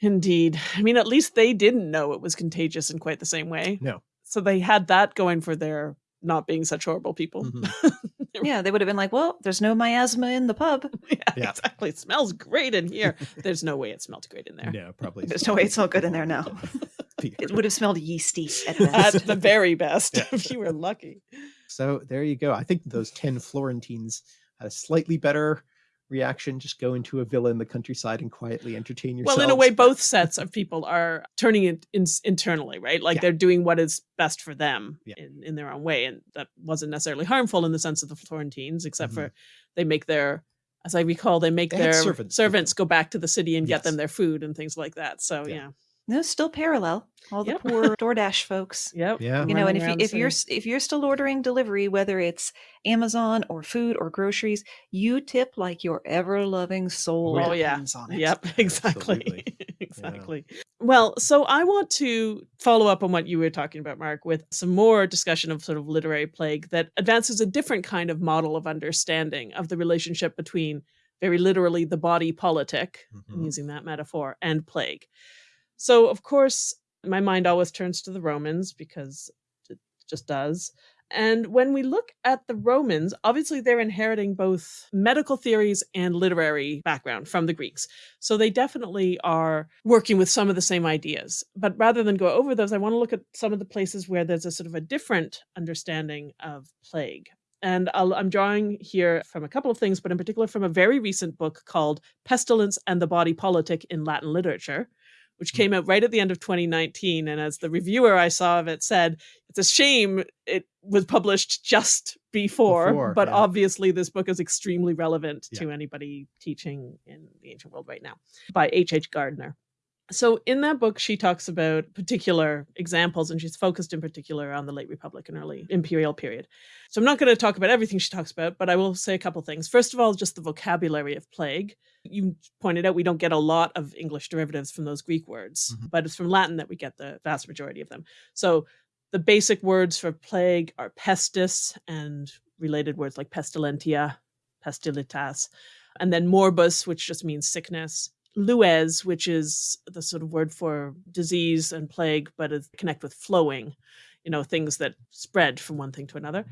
Indeed. I mean, at least they didn't know it was contagious in quite the same way. No. So they had that going for their not being such horrible people. Mhm. Yeah, they would have been like, "Well, there's no miasma in the pub. yeah, Yeah. exactly. It smells great in here. There's no way it smelled great in there. No, probably. There's no way it smelled good in there now. It would have smelled yeasty at At the very best, Yeah. if you were lucky. So there you go. I think those 10 Florentines had a slightly better reaction. Just go into a villa in the countryside and quietly entertain yourself Well, in a way, both sets of people are turning it in, internally, right? Like Yeah. they're doing what is best for them Yeah. in, in their own way. And that wasn't necessarily harmful in the sense of the Florentines, except Mhm. for they make their, as I recall, they make They their servants servants, go back to the city and get them their food and things like that. So, Yeah. yeah. No, still parallel. All the Yep. poor DoorDash folks. Yep. Yeah. You know, and if you, if you're if you're still ordering delivery, whether it's Amazon or food or groceries, you tip like your ever loving soul Oh, yeah. on it. Yep, exactly. Absolutely. exactly. Well, so I want to follow up on what you were talking about, Mark, with some more discussion of sort of literary plague that advances a different kind of model of understanding of the relationship between very literally the body politic, I'm Mhm. using that metaphor, and plague. So, of course, my mind always turns to the Romans because it just does. And when we look at the Romans, obviously they're inheriting both medical theories and literary background from the Greeks. So they definitely are working with some of the same ideas. But rather than go over those, I want to look at some of the places where there's a sort of a different understanding of plague. And I'll, I'm drawing here from a couple of things, but in particular from a very recent book called Pestilence and the Body Politic in Latin Literature, which hmm. came out right at the end of 2019. And as the reviewer I saw of it said, it's a shame it was published just before, Before, but yeah. obviously this book is extremely relevant to anybody teaching in the ancient world right now by H.H. H. Gardner. So in that book, she talks about particular examples, and she's focused in particular on the late Republic and early imperial period. So I'm not going to talk about everything she talks about, but I will say a couple things. First of all, just the vocabulary of plague. You pointed out we don't get a lot of English derivatives from those Greek words, Mhm. but it's from Latin that we get the vast majority of them. So the basic words for plague are pestis and related words like pestilentia, pestilitas, and then morbus, which just means sickness. Lues, which is the sort of word for disease and plague, but it connect with flowing, you know, things that spread from one thing to another.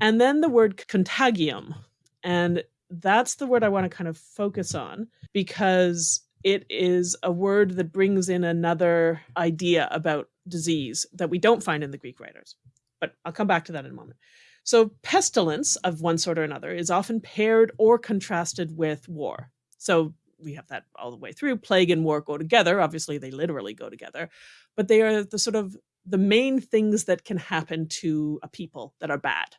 And then the word contagium. And that's the word I want to kind of focus on because it is a word that brings in another idea about disease that we don't find in the Greek writers. But I'll come back to that in a moment. So, pestilence of one sort or another is often paired or contrasted with war. So, we have that all the way through. Plague and war go together. Obviously, they literally go together, but they are the sort of the main things that can happen to a people that are bad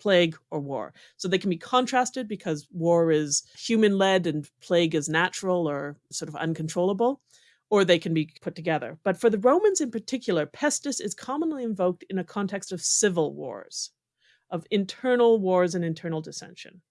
plague or war. So they can be contrasted because war is human led and plague is natural or sort of uncontrollable, or they can be put together. But for the Romans in particular, pestis is commonly invoked in a context of civil wars, of internal wars and internal dissension.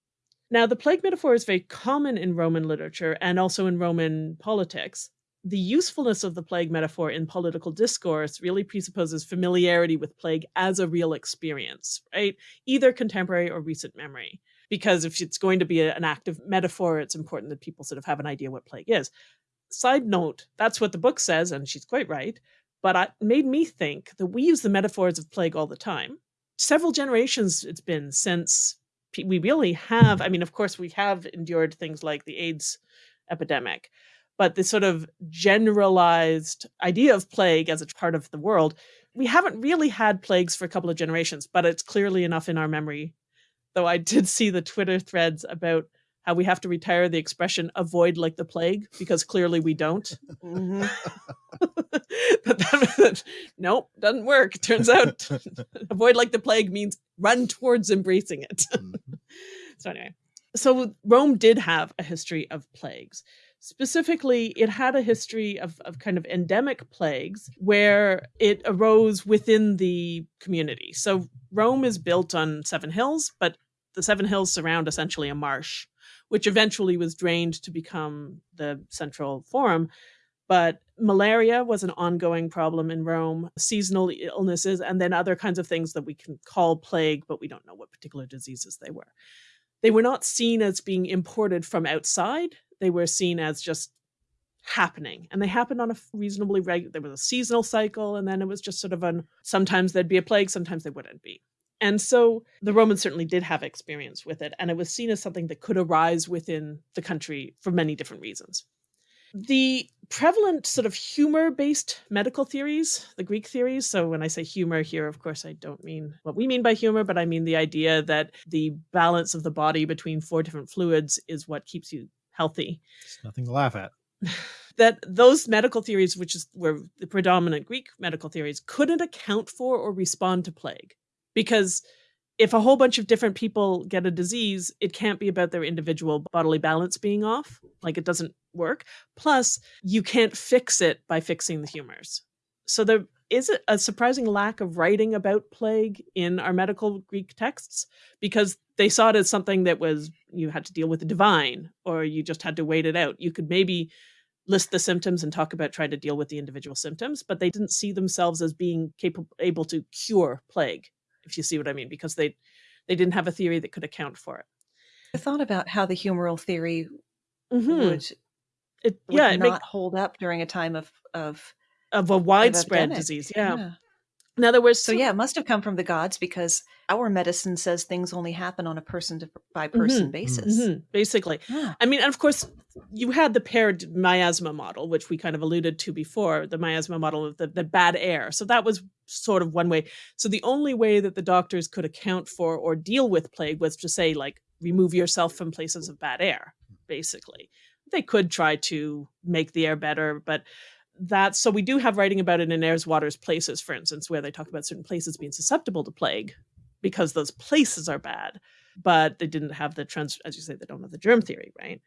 Now, the plague metaphor is very common in Roman literature and also in Roman politics. The usefulness of the plague metaphor in political discourse really presupposes familiarity with plague as a real experience, right? Either contemporary or recent memory. Because if it's going to be an active metaphor, it's important that people sort of have an idea what plague is. Side note, that's what the book says, and she's quite right. But it made me think that we use the metaphors of plague all the time. Several generations it's been since we really have. I mean, of course, we have endured things like the AIDS epidemic, but the sort of generalized idea of plague as a part of the world, we haven't really had plagues for a couple of generations, but it's clearly enough in our memory. Though I did see the Twitter threads about how we have to retire the expression avoid like the plague because clearly we don't. Mhm. but that, nope, doesn't work. Turns out avoid like the plague means run towards embracing it. Mhm. So anyway, so Rome did have a history of plagues. Specifically, it had a history of, of kind of endemic plagues where it arose within the community. So Rome is built on seven hills, but the seven hills surround essentially a marsh, which eventually was drained to become the central forum. But malaria was an ongoing problem in Rome, seasonal illnesses, and then other kinds of things that we can call plague, but we don't know what particular diseases they were. They were not seen as being imported from outside. They were seen as just happening and they happened on a reasonably regular there was a seasonal cycle and then it was just sort of an sometimes there'd be a plague sometimes there wouldn't be and so the romans certainly did have experience with it and it was seen as something that could arise within the country for many different reasons the prevalent sort of humor based medical theories, the Greek theories. So, when I say humor here, of course, I don't mean what we mean by humor, but I mean the idea that the balance of the body between four different fluids is what keeps you healthy. It's nothing to laugh at. that those medical theories, which is were the predominant Greek medical theories, couldn't account for or respond to plague because if a whole bunch of different people get a disease, it can't be about their individual bodily balance being off. Like it doesn't work. Plus, you can't fix it by fixing the humors. So there is a surprising lack of writing about plague in our medical Greek texts because they saw it as something that was you had to deal with the divine or you just had to wait it out. You could maybe list the symptoms and talk about trying to deal with the individual symptoms, but they didn't see themselves as being capable able to cure plague if you see what I mean, because they they didn't have a theory that could account for it. I thought about how the humoral theory mm-hmm. would, it, would yeah, not make, hold up during a time of of of a widespread of disease. Yeah. yeah. In other words, so yeah, it must have come from the gods because our medicine says things only happen on a person to, by person mm-hmm, basis. Mm-hmm, basically, yeah. I mean, and of course, you had the paired miasma model, which we kind of alluded to before, the miasma model of the, the bad air. So that was sort of one way. So the only way that the doctors could account for or deal with plague was to say, like, remove yourself from places of bad air. Basically, they could try to make the air better, but that so we do have writing about it in airs waters places for instance where they talk about certain places being susceptible to plague because those places are bad but they didn't have the trans as you say they don't have the germ theory right?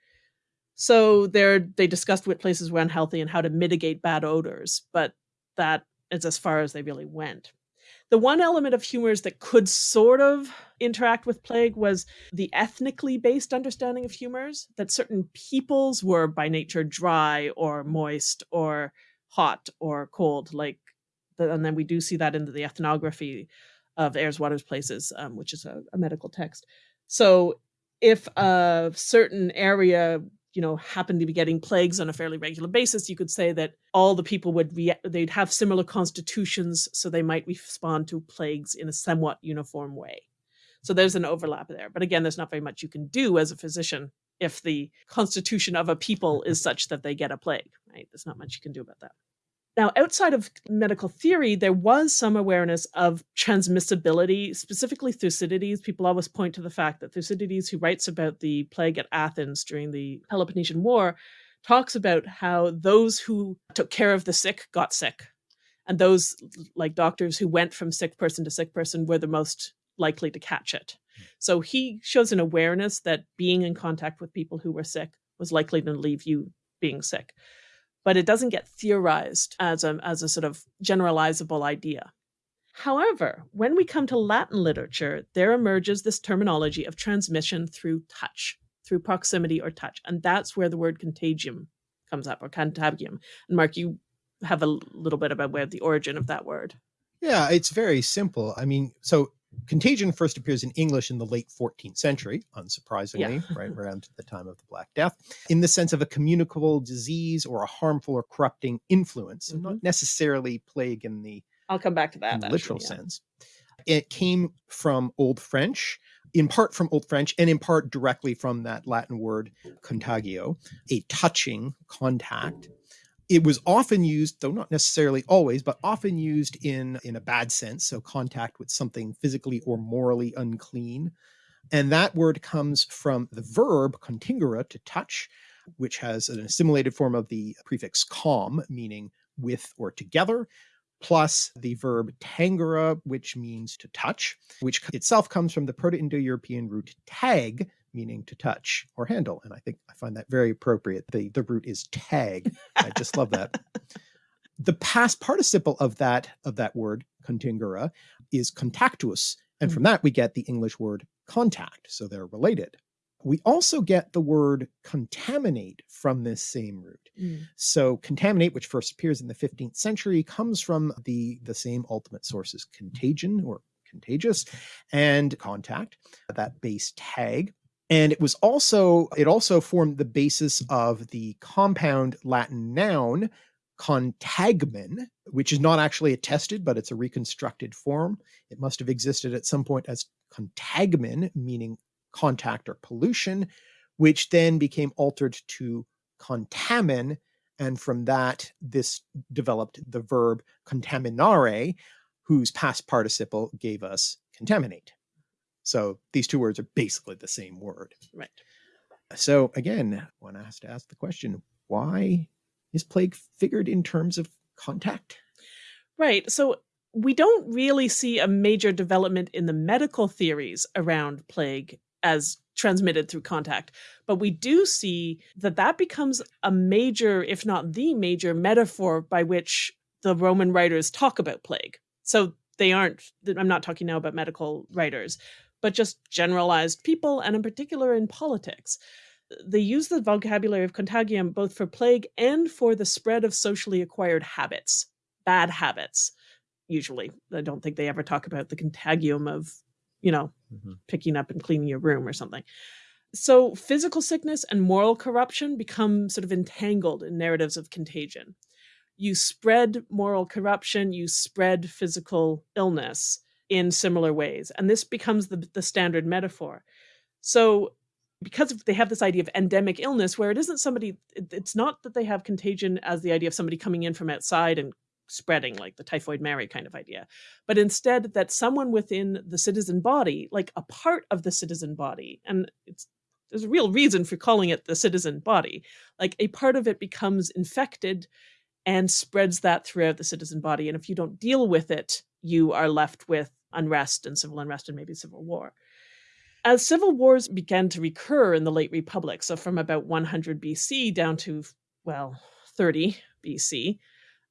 So they're they discussed what places were unhealthy and how to mitigate bad odors but that is as far as they really went the one element of humors that could sort of interact with plague was the ethnically based understanding of humors, that certain peoples were by nature dry or moist or hot or cold, like, and then we do see that in the ethnography of Airs, Waters, Places, um, which is a, a medical text. So if a certain area you know happen to be getting plagues on a fairly regular basis you could say that all the people would they'd have similar constitutions so they might respond to plagues in a somewhat uniform way. So there's an overlap there but again there's not very much you can do as a physician if the constitution of a people is such that they get a plague right? There's not much you can do about that now, outside of medical theory, there was some awareness of transmissibility, specifically Thucydides. People always point to the fact that Thucydides, who writes about the plague at Athens during the Peloponnesian War, talks about how those who took care of the sick got sick. And those, like doctors who went from sick person to sick person, were the most likely to catch it. Hmm. So he shows an awareness that being in contact with people who were sick was likely to leave you being sick but it doesn't get theorized as a, as a sort of generalizable idea. However, when we come to Latin literature, there emerges this terminology of transmission through touch, through proximity or touch. And that's where the word contagium comes up, or contagium. And Mark, you have a little bit about where the origin of that word. Yeah, it's very simple. I mean, so Contagion first appears in English in the late 14th century, unsurprisingly, yeah. right around the time of the Black Death, in the sense of a communicable disease or a harmful or corrupting influence, mm-hmm. not necessarily plague in the I'll come back to that actually, literal yeah. sense. It came from Old French, in part from Old French, and in part directly from that Latin word contagio, a touching contact it was often used though not necessarily always but often used in in a bad sense so contact with something physically or morally unclean. And that word comes from the verb contingere to touch which has an assimilated form of the prefix com meaning with or together plus the verb tangere which means to touch which itself comes from the proto-indo-european root tag meaning to touch or handle. And I think I find that very appropriate. The, the root is tag. I just love that. The past participle of that of that word, contingere, is contactus. And from that we get the English word contact. So they're related. We also get the word contaminate from this same root. Mm. So contaminate, which first appears in the 15th century, comes from the, the same ultimate sources, contagion or contagious and contact, that base tag. And it was also, it also formed the basis of the compound Latin noun contagmen, which is not actually attested, but it's a reconstructed form. It must have existed at some point as contagmen, meaning contact or pollution, which then became altered to contamen. And from that, this developed the verb contaminare, whose past participle gave us contaminate. So these two words are basically the same word. Right. So again, one has to ask the question, why is plague figured in terms of contact? Right. So we don't really see a major development in the medical theories around plague as transmitted through contact. But we do see that that becomes a major, if not the major metaphor by which the Roman writers talk about plague. So they aren't, I'm not talking now about medical writers, but just generalized people, and in particular in politics. They use the vocabulary of contagium both for plague and for the spread of socially acquired habits, bad habits, usually. I don't think they ever talk about the contagium of, you know, Mm-hmm. picking up and cleaning your room or something. So physical sickness and moral corruption become sort of entangled in narratives of contagion. You spread moral corruption, you spread physical illness in similar ways. And this becomes the, the standard metaphor. So because they have this idea of endemic illness where it isn't somebody, it's not that they have contagion as the idea of somebody coming in from outside and spreading like the typhoid mary kind of idea but instead that someone within the citizen body like a part of the citizen body and it's there's a real reason for calling it the citizen body like a part of it becomes infected and spreads that throughout the citizen body and if you don't deal with it you are left with unrest and civil unrest and maybe civil war. As civil wars began to recur in the late republic so from about 100 bc down to well 30 bc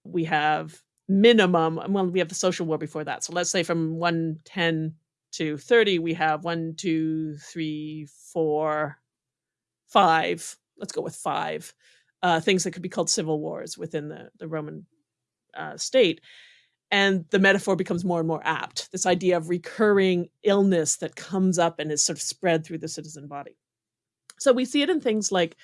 we have minimum well we have the social war before that. So let's say from 110 to 30 we have one two three four five let's go with five uh, things that could be called civil wars within the, the roman uh, state and the metaphor becomes more and more apt this idea of recurring illness that comes up and is sort of spread through the citizen body so we see it in things like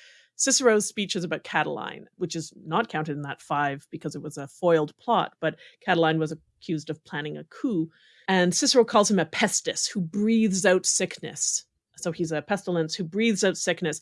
Cicero's speeches about Catiline, which is not counted in that five because it was a foiled plot, but Catiline was accused of planning a coup. And Cicero calls him a pestis who breathes out sickness. So he's a pestilence who breathes out sickness.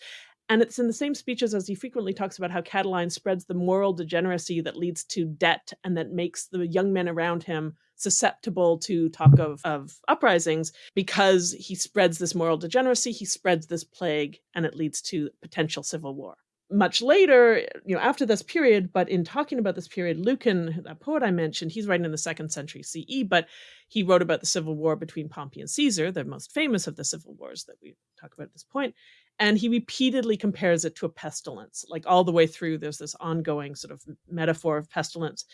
And it's in the same speeches as he frequently talks about how Catiline spreads the moral degeneracy that leads to debt and that makes the young men around him susceptible to talk of, of uprisings because he spreads this moral degeneracy, he spreads this plague, and it leads to potential civil war. Much later, you know, after this period, but in talking about this period, Lucan, that poet I mentioned, he's writing in the second century CE, but he wrote about the civil war between Pompey and Caesar, the most famous of the civil wars that we talk about at this point. And he repeatedly compares it to a pestilence, like all the way through, there's this ongoing sort of metaphor of pestilence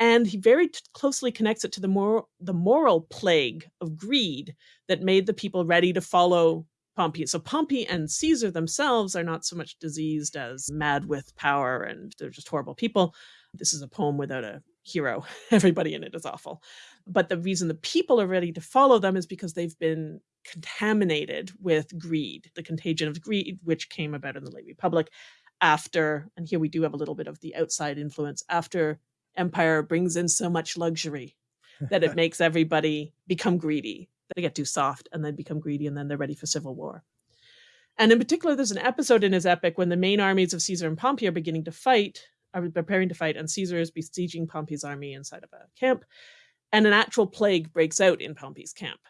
and he very closely connects it to the moral the moral plague of greed that made the people ready to follow Pompey. So Pompey and Caesar themselves are not so much diseased as mad with power and they're just horrible people. This is a poem without a hero. Everybody in it is awful. But the reason the people are ready to follow them is because they've been contaminated with greed, the contagion of greed, which came about in the late Republic after, and here we do have a little bit of the outside influence, after empire brings in so much luxury that it makes everybody become greedy. They get too soft and then become greedy and then they're ready for civil war. And in particular, there's an episode in his epic when the main armies of Caesar and Pompey are beginning to fight, are preparing to fight, and Caesar is besieging Pompey's army inside of a camp, and an actual plague breaks out in Pompey's camp.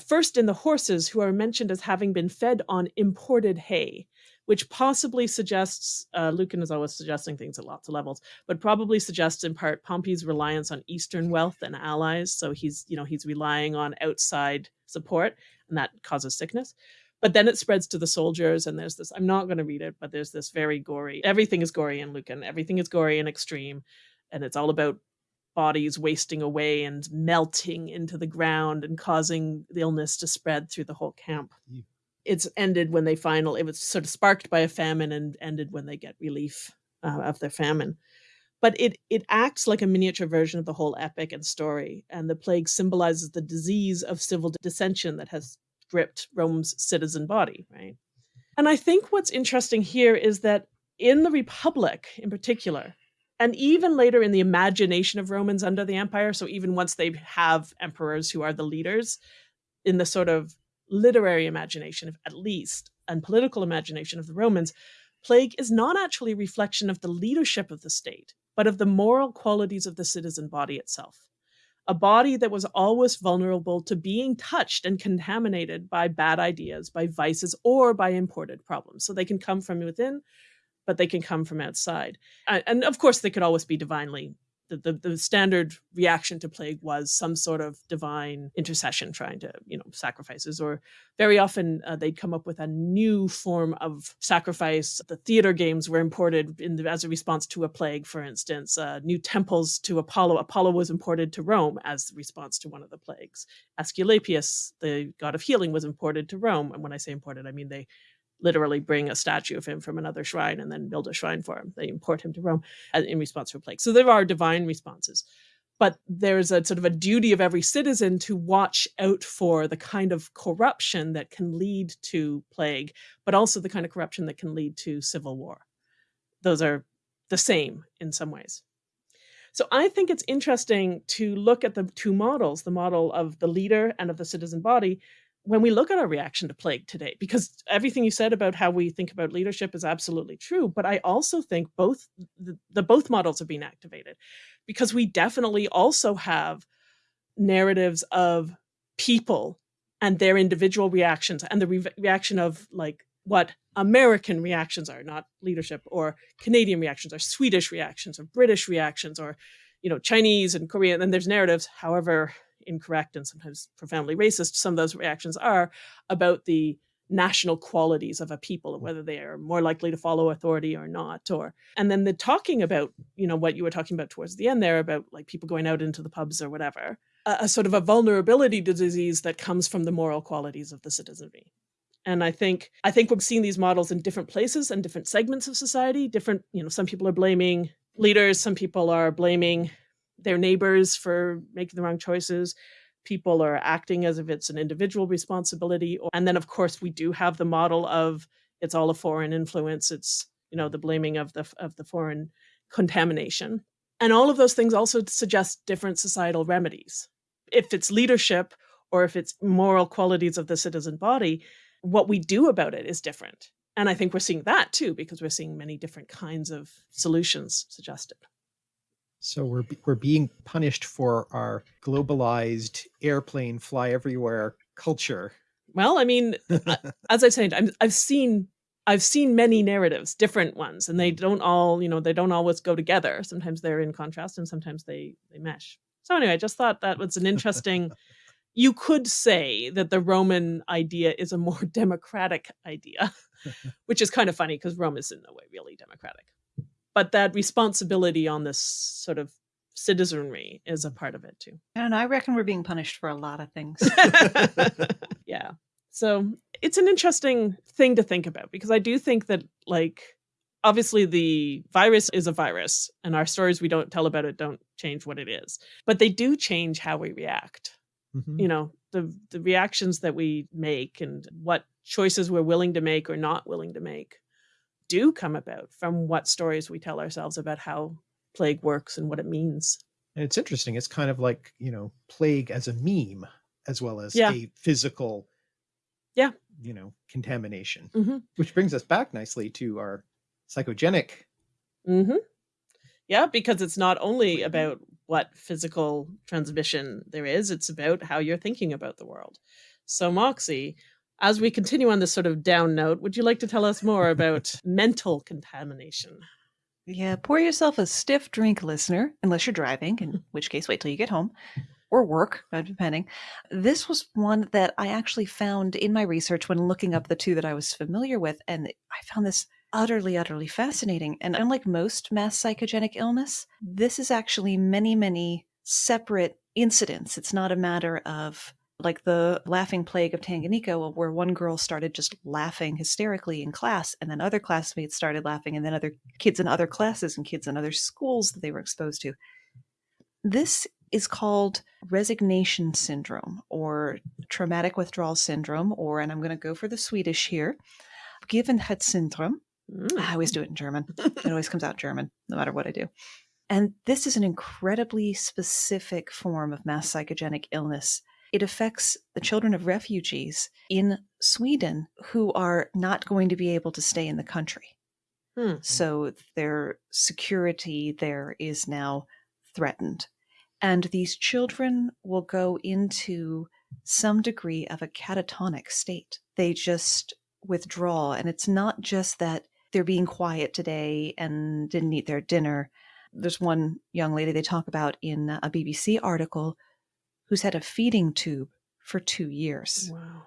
First in the horses, who are mentioned as having been fed on imported hay, which possibly suggests uh, Lucan is always suggesting things at lots of levels, but probably suggests in part Pompey's reliance on Eastern wealth and allies. So he's you know he's relying on outside support, and that causes sickness. But then it spreads to the soldiers, and there's this. I'm not going to read it, but there's this very gory. Everything is gory in Lucan. Everything is gory and extreme, and it's all about bodies wasting away and melting into the ground and causing the illness to spread through the whole camp. Yeah. It's ended when they final. It was sort of sparked by a famine and ended when they get relief uh, of their famine. But it it acts like a miniature version of the whole epic and story, and the plague symbolizes the disease of civil dissension that has gripped Rome's citizen body, right? And I think what's interesting here is that in the Republic, in particular, and even later in the imagination of Romans under the empire, so even once they have emperors who are the leaders, in the sort of literary imagination, of at least, and political imagination of the Romans, plague is not actually a reflection of the leadership of the state, but of the moral qualities of the citizen body itself. A body that was always vulnerable to being touched and contaminated by bad ideas, by vices, or by imported problems. So they can come from within but they can come from outside. And of course, they could always be divinely. The, the, the, standard reaction to plague was some sort of divine intercession trying to you know sacrifices or very often uh, they'd come up with a new form of sacrifice the theater games were imported the, as a response to a plague for instance uh, new temples to apollo apollo was imported to rome as a response to one of the plagues asclepius the god of healing was imported to rome and when i say imported i mean they literally bring a statue of him from another shrine and then build a shrine for him. They import him to Rome uh, in response to a plague. So there are divine responses. But there's a sort of a duty of every citizen to watch out for the kind of corruption that can lead to plague, but also the kind of corruption that can lead to civil war. Those are the same in some ways. So I think it's interesting to look at the two models, the model of the leader and of the citizen body, when we look at our reaction to plague today, because everything you said about how we think about leadership is absolutely true, but I also think both the, the both models are being activated because we definitely also have narratives of people and their individual reactions and the re reaction of like what American reactions are, not leadership, or Canadian reactions, or Swedish reactions, or British reactions, or you know Chinese and Korean. And there's narratives, however incorrect and sometimes profoundly racist some of those reactions are about the national qualities of a people and whether they are more likely to follow authority or not or and then the talking about you know what you were talking about towards the end there about like people going out into the pubs or whatever a, a sort of a vulnerability to disease that comes from the moral qualities of the citizenry. And i think i think we're seeing these models in different places and different segments of society different you know some people are blaming leaders some people are blaming their neighbors for making the wrong choices. People are acting as if it's an individual responsibility. And then, of course, we do have the model of it's all a foreign influence. It's you know the blaming of the of the foreign contamination, and all of those things also suggest different societal remedies. If it's leadership or if it's moral qualities of the citizen body, what we do about it is different. And I think we're seeing that too, because we're seeing many different kinds of solutions suggested. So we're we're being punished for our globalized airplane fly everywhere culture. Well, I mean, as I said, i I've seen I've seen many narratives, different ones, and they mm. don't all, you know, they don't always go together. Sometimes they're in contrast, and sometimes they they mesh. So anyway, I just thought that was an interesting. you could say that the Roman idea is a more democratic idea, which is kind of funny because Rome is in no way really democratic but that responsibility on this sort of citizenry is a part of it too. And I reckon we're being punished for a lot of things. yeah. So it's an interesting thing to think about because I do think that, like, obviously the virus is a virus and our stories we don't tell about it don't change what it is, but they do change how we react. Mm-hmm. You know, the, the reactions that we make and what choices we're willing to make or not willing to make do come about from what stories we tell ourselves about how plague works and what it means. And it's interesting. It's kind of like, you know, plague as a meme as well as yeah. a physical yeah, you know, contamination. Mm-hmm. Which brings us back nicely to our psychogenic. Mm-hmm. Yeah, because it's not only about what physical transmission there is, it's about how you're thinking about the world. So Moxie, as we continue on this sort of down note, would you like to tell us more about mental contamination? Yeah, pour yourself a stiff drink, listener, unless you're driving, in which case, wait till you get home. or work, depending. This was one that I actually found in my research when looking up the two that I was familiar with, and I found this utterly, utterly fascinating. And unlike most mass psychogenic illness, this is actually many, many separate incidents. It's not a matter of like the laughing plague of Tanganyika, where one girl started just laughing hysterically in class, and then other classmates started laughing, and then other kids in other classes and kids in other schools that they were exposed to. This is called resignation syndrome or traumatic withdrawal syndrome, or, and I'm going to go for the Swedish here, Givenhet syndrome. Mm. I always do it in German. it always comes out German, no matter what I do. And this is an incredibly specific form of mass psychogenic illness. It affects the children of refugees in Sweden who are not going to be able to stay in the country. Hmm. So their security there is now threatened. And these children will go into some degree of a catatonic state. They just withdraw. And it's not just that they're being quiet today and didn't eat their dinner. There's one young lady they talk about in a BBC article who's had a feeding tube for two years Wow.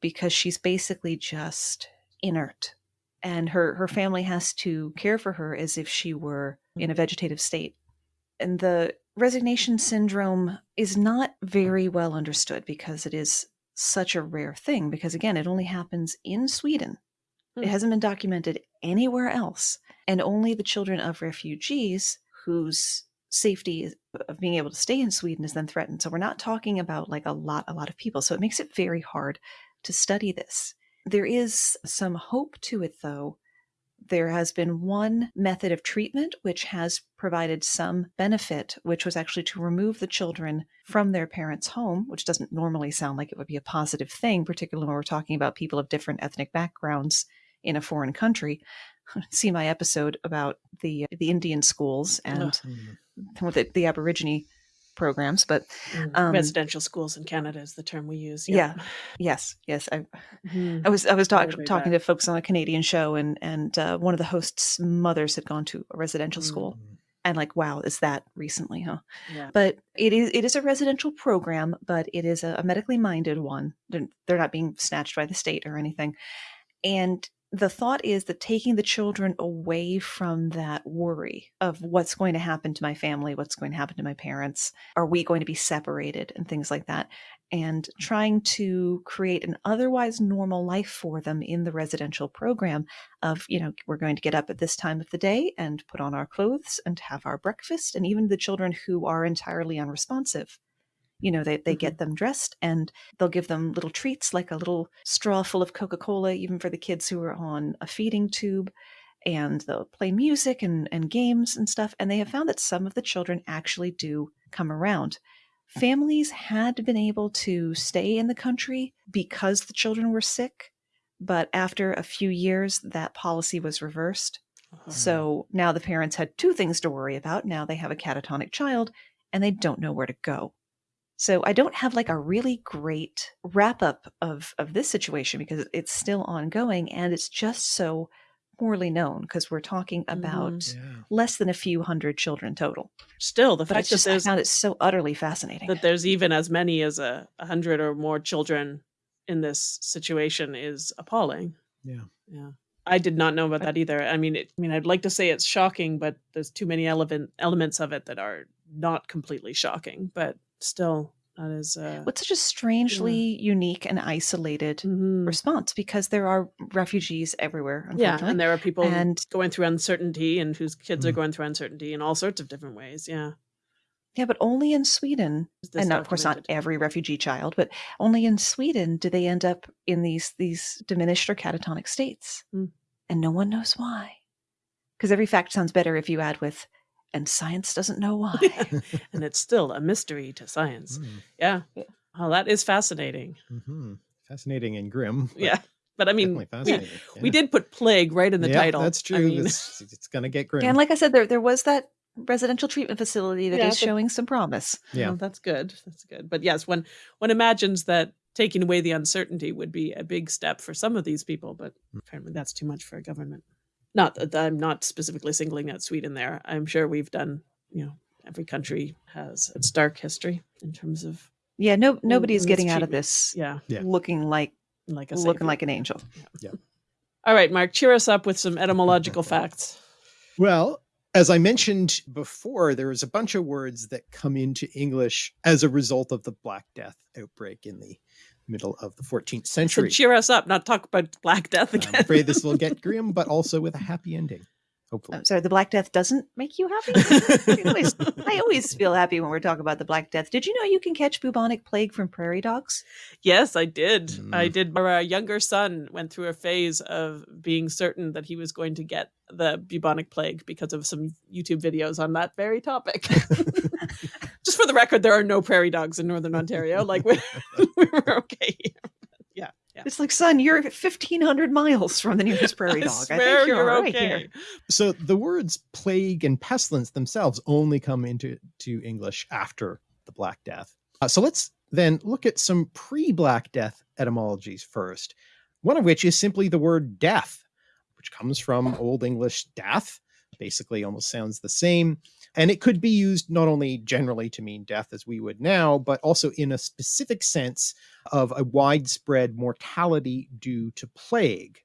because she's basically just inert. And her, her family has to care for her as if she were in a vegetative state. And the resignation syndrome is not very well understood because it is such a rare thing, because again, it only happens in Sweden. Hmm. It hasn't been documented anywhere else. And only the children of refugees whose safety uh, of being able to stay in Sweden is then threatened. So we're not talking about like a lot, a lot of people. So it makes it very hard to study this. There is some hope to it, though. There has been one method of treatment which has provided some benefit, which was actually to remove the children from their parents' home, which doesn't normally sound like it would be a positive thing, particularly when we're talking about people of different ethnic backgrounds in a foreign country. See my episode about the the Indian schools and Mm. the, the Aborigine programs, but Mm. Um, Residential schools in Canada is the term we use. yeah, yes, yes, I, Mhm. I was I was talk, talking back. to folks on a Canadian show, and and uh, one of the hosts' mothers had gone to a residential school, Mm. and like, wow, is that recently, huh? Yeah. But it is it is a residential program, but it is a, a medically minded one. They're, they're not being snatched by the state or anything, and the thought is that taking the children away from that worry of what's going to happen to my family, what's going to happen to my parents, are we going to be separated, and things like that, and trying to create an otherwise normal life for them in the residential program of, you know, we're going to get up at this time of the day and put on our clothes and have our breakfast, and even the children who are entirely unresponsive you know they, they mm-hmm. get them dressed and they'll give them little treats like a little straw full of coca-cola even for the kids who are on a feeding tube and they'll play music and, and games and stuff and they have mm-hmm. found that some of the children actually do come around mm-hmm. families had been able to stay in the country because the children were sick but after a few years that policy was reversed Uh-huh. so now the parents had two things to worry about. Now they have a catatonic child and they don't know where to go. So I don't have like a really great wrap up of, of this situation because it's still ongoing and it's just so poorly known because we're talking mm-hmm. about Yeah. less than a few hundred children total. Still, the But fact it's that just, I there's found it so utterly fascinating. that there's even as many as a, a hundred or more children in this situation is appalling. Yeah. Yeah. I did not know about that either. I mean, it, I mean, I'd like to say it's shocking, but there's too many element elements of it that are not completely shocking. But still, that is. Uh, What's such a strangely unique and isolated mhm. response because there are refugees everywhere. Yeah, and there are people And- going through uncertainty and whose kids are Mm. going through uncertainty in all sorts of different ways. Yeah, Yeah, but only in Sweden, and not, of course not every refugee child, but only in Sweden do they end up in these these diminished or catatonic states, Hmm. and no one knows why. Because every fact sounds better if you add with, and science doesn't know why. and it's still a mystery to science. Mm. Yeah. Yeah. Oh, that is fascinating. hmm Fascinating and grim. but Yeah. But I mean, we, fascinating. we did put plague right in the yeah, title. That's true. I mean, it's, it's gonna get grim. and like I said, there there was that residential treatment facility that is Yeah, but- showing some promise. yeah. well, that's good. That's good. But yes, one one imagines that taking away the uncertainty would be a big step for some of these people, but Mm. apparently that's too much for a government. Not that I'm not specifically singling out Sweden there. I'm sure we've done, you know, every country has its dark history in terms of Yeah, no nobody's and getting out of this yeah, Yeah. looking like like a looking like an angel. Yeah. All right, Mark, cheer us up with some etymological facts. Well, as I mentioned before, there is a bunch of words that come into English as a result of the Black Death outbreak in the middle of the 14th So century. cheer us up, not talk about Black Death again. I'm afraid this will get grim, but also with a happy ending, hopefully. I'm sorry, the Black Death doesn't make you happy? I always, I always feel happy when we're talking about the Black Death. Did you know you can catch bubonic plague from prairie dogs? Yes, I did. I Mm. did. Our younger son went through a phase of being certain that he was going to get the bubonic plague because of some YouTube videos on that very topic. Just for the record, there are no prairie dogs in Northern Ontario. Like we, we were okay. here. Yeah, yeah. It's like, son, you're 1,500 miles from the nearest prairie I dog. I, swear think you're, you're all right okay. here. So the words plague and pestilence themselves only come into to English after the Black Death. Uh, so let's then look at some pre-Black Death etymologies first. One of which is simply the word death, which comes from Old English death, basically almost sounds the same. And it could be used not only generally to mean death as we would now, but also in a specific sense of a widespread mortality due to plague.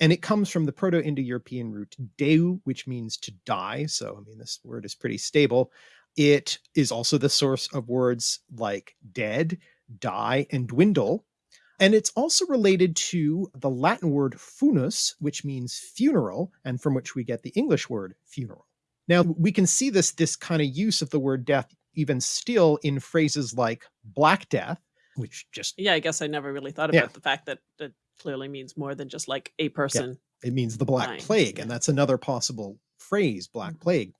And it comes from the proto-indo-european root deu which means to die. So i mean this word is pretty stable. It is also the source of words like dead die and dwindle. And it's also related to the latin word funus which means funeral and from which we get the english word funeral now we can see this this kind of use of the word death even still in phrases like black death which just Yeah, I guess I never really thought Yeah. about the fact that it clearly means more than just like a person. it means the black Dying, plague and that's another possible phrase black Mhm. plague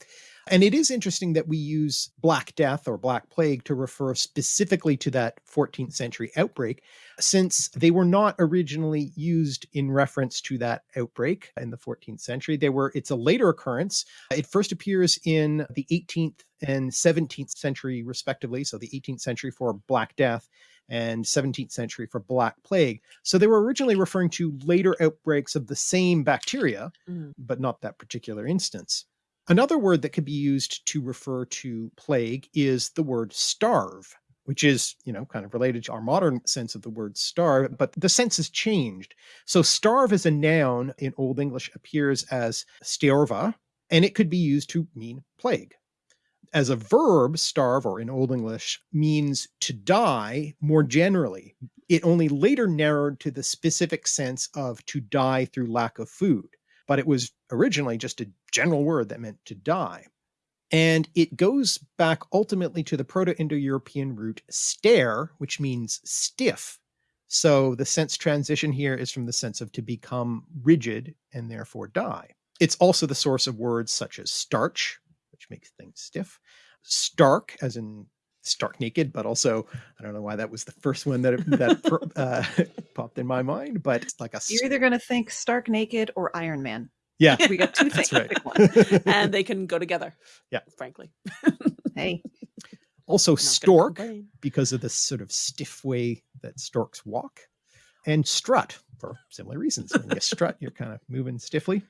and it is interesting that we use black death or black plague to refer specifically to that 14th century outbreak since they were not originally used in reference to that outbreak in the 14th century they were it's a later occurrence it first appears in the 18th and 17th century respectively so the 18th century for black death and 17th century for black plague so they were originally referring to later outbreaks of the same bacteria, Mhm. but not that particular instance. Another word that could be used to refer to plague is the word starve, which is, you know, kind of related to our modern sense of the word starve, but the sense has changed. So starve as a noun in Old English appears as sterva, and it could be used to mean plague as a verb, starve, or in Old English, means to die more generally. It only later narrowed to the specific sense of to die through lack of food, but it was originally just a general word that meant to die. And it goes back ultimately to the Proto Indo European root stare, which means stiff. So the sense transition here is from the sense of to become rigid and therefore die. It's also the source of words such as starch, which makes things stiff. Stark, as in stark naked, but also I don't know why that was the first one that that uh, popped in my mind. But like a You're either going to think Stark Naked or Iron Man. yeah, We got two things. right. One. and they can go together. Yeah. frankly. Hey, also I'm not gonna stork because of the sort of stiff way that storks walk, and strut for similar reasons. When you strut, you're kind of moving stiffly.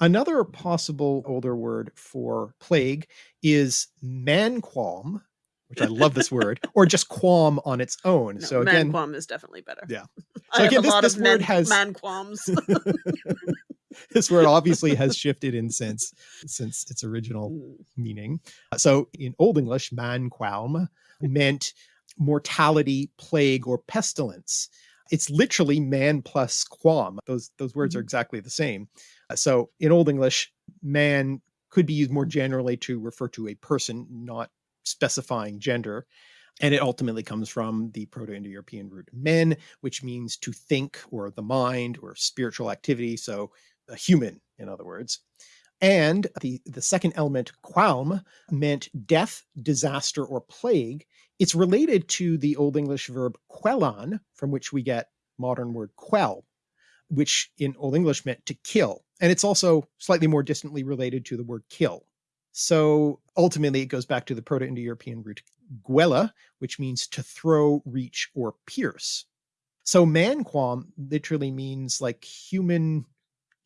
Another possible older word for plague is manquam, which I love this word, or just qualm on its own. No, so again, manquam is definitely better. Yeah. I So again, a this- lot this of word man, has- man qualms. this word obviously has shifted in sense since its original Mm. meaning. So in Old English, manquam meant mortality, plague, or pestilence. It's literally man plus quam. Those those words are Mhm. exactly the same. So in Old English, man could be used more generally to refer to a person, not specifying gender. And it ultimately comes from the Proto-Indo-European root men, which means to think or the mind or spiritual activity. So a human, in other words. And the, the second element, qualm, meant death, disaster, or plague. It's related to the Old English verb quellan, from which we get modern word quell, which in Old English meant to kill. And it's also slightly more distantly related to the word kill. So ultimately, it goes back to the Proto Indo European root guella, which means to throw, reach, or pierce. So manquam literally means like human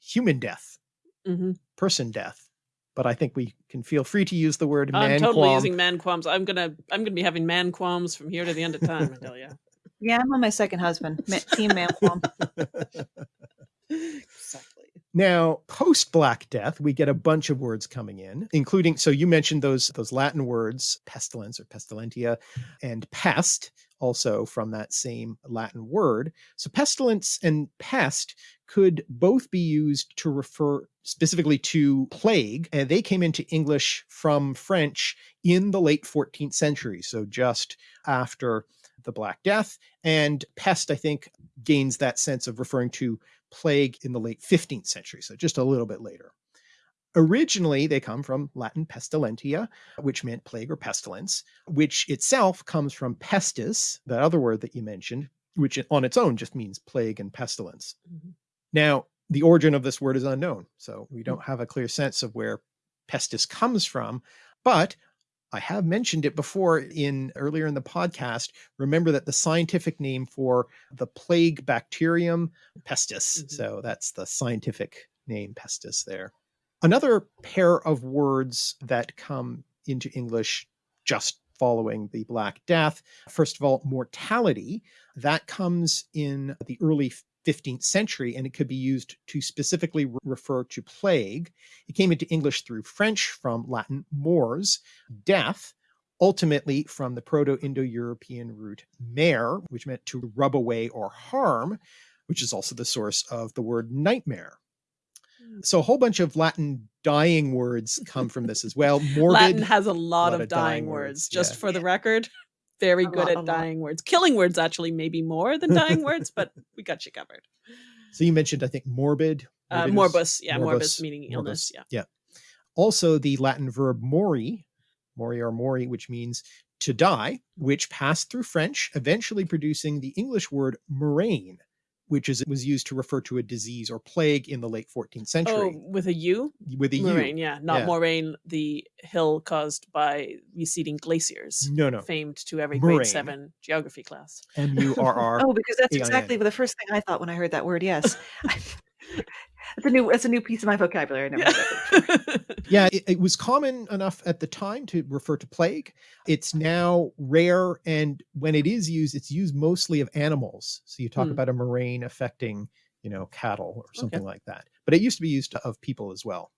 human death, Mhm. person death. but I think we can feel free to use the word I'm man totally using man qualms. I'm gonna I'm gonna be having man qualms from here to the end of time. I tell you. Yeah, I'm on my second husband. Team man qualm. exactly. Now, post Black Death, we get a bunch of words coming in, including so you mentioned those those Latin words pestilence or pestilentia and pest also from that same Latin word. So pestilence and pest could both be used to refer specifically to plague and they came into English from French in the late 14th century, so just after the Black Death and pest I think gains that sense of referring to plague in the late 15th century, so just a little bit later. Originally, they come from Latin pestilentia, which meant plague or pestilence, which itself comes from pestis, that other word that you mentioned, which on its own just means plague and pestilence. Mhm. Now, the origin of this word is unknown, so we don't have a clear sense of where pestis comes from, but I have mentioned it before in earlier in the podcast. Remember that the scientific name for the plague bacterium pestis. Mhm. So that's the scientific name pestis there. Another pair of words that come into English just following the Black Death. First of all, mortality. That comes in the early 15th century and it could be used to specifically re- refer to plague. It came into English through French from Latin mors, death, ultimately from the Proto-Indo-European root mare, which meant to rub away or harm, which is also the source of the word nightmare. Hmm. So a whole bunch of Latin dying words come from this as well. Morbid, Latin has a lot, lot of, of dying, dying words. words, Just yeah. for the record, very A good lot, at lot. dying words. Killing words actually maybe more than dying words, but we got you covered. so you mentioned, I think, morbid. Uh, morbus, yeah, morbus, morbus, meaning illness. morbus. Yeah. Also the Latin verb mori, mori or mori, which means to die, which passed through French, eventually producing the English word murrain, which is was used to refer to a disease or plague in the late 14th century. Oh, century with a U, with a U. murrain. Yeah, not Yeah. moraine, the hill caused by receding glaciers, No, no. famed to every Moraine. grade seven geography class. M U R R. Oh, because that's exactly the first thing I thought when I heard that word. Yes, it's a new it's a new piece of my vocabulary. I never heard that. Yeah, it, it was common enough at the time to refer to plague. It's now rare, and when it is used, it's used mostly of animals. So you talk Hmm. about a murrain affecting, you know, cattle or something like that. But it used to be used of people as well.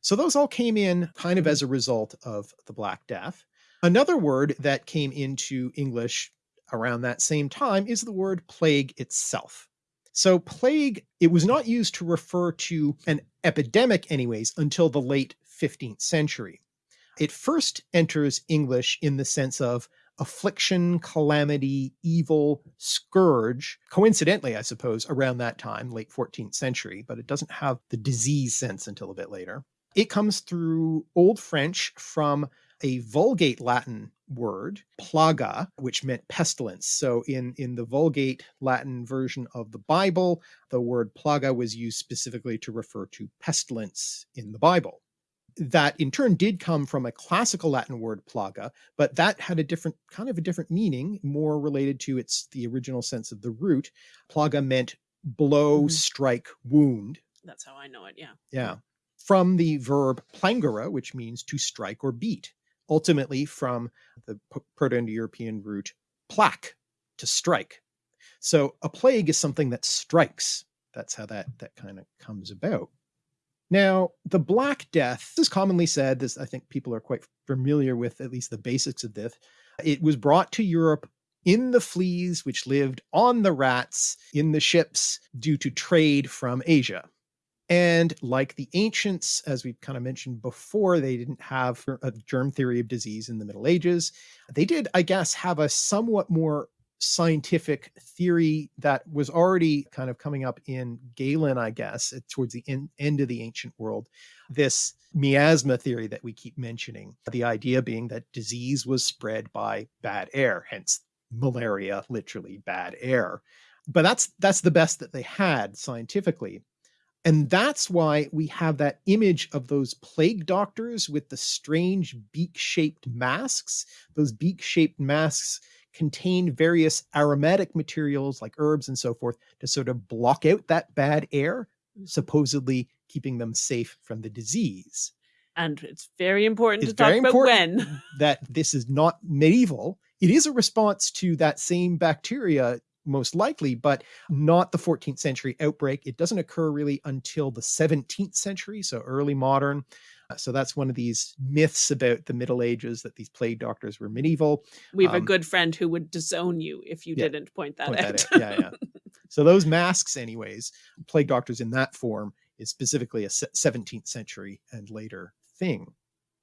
So those all came in kind of as a result of the Black Death. Another word that came into English around that same time is the word plague itself. So plague, it was not used to refer to an epidemic anyways until the late 15th century. It first enters English in the sense of affliction, calamity, evil, scourge, coincidentally, I suppose, around that time, late 14th century, but it doesn't have the disease sense until a bit later. It comes through Old French from a Vulgate Latin word, plaga, which meant pestilence. So in, in the Vulgate Latin version of the Bible, the word plaga was used specifically to refer to pestilence in the Bible. That in turn did come from a classical Latin word plaga, but that had a different kind of a different meaning, more related to its the original sense of the root. Plaga meant blow, Mhm. strike, wound. That's how I know it. Yeah. Yeah. From the verb plangere, which means to strike or beat, ultimately from the Proto-Indo-European root plaque, to strike. So a plague is something that strikes. That's how that, that kind of comes about. Now, the Black Death is commonly said, this I think people are quite familiar with at least the basics of this. It was brought to Europe in the fleas which lived on the rats in the ships due to trade from Asia. And like the ancients, as we've kind of mentioned before, they didn't have a germ theory of disease in the Middle Ages. They did, I guess, have a somewhat more scientific theory that was already kind of coming up in Galen, I guess, towards the en- end of the ancient world. This miasma theory that we keep mentioning, the idea being that disease was spread by bad air, hence malaria, literally bad air. But that's that's the best that they had scientifically. And that's why we have that image of those plague doctors with the strange beak shaped masks. Those beak shaped masks contain various aromatic materials like herbs and so forth to sort of block out that bad air, supposedly keeping them safe from the disease. And it's very important It's to talk very about important. when. that this is not medieval. It is a response to that same bacteria, most likely, but not the 14th century outbreak. It doesn't occur really until the 17th century, so early modern. Uh, So that's one of these myths about the Middle Ages that these plague doctors were medieval. We have a Um, good friend who would disown you if you Yeah, didn't point that Point out. that out. Yeah, yeah. so those masks, anyways, plague doctors in that form is specifically a 17th century and later thing.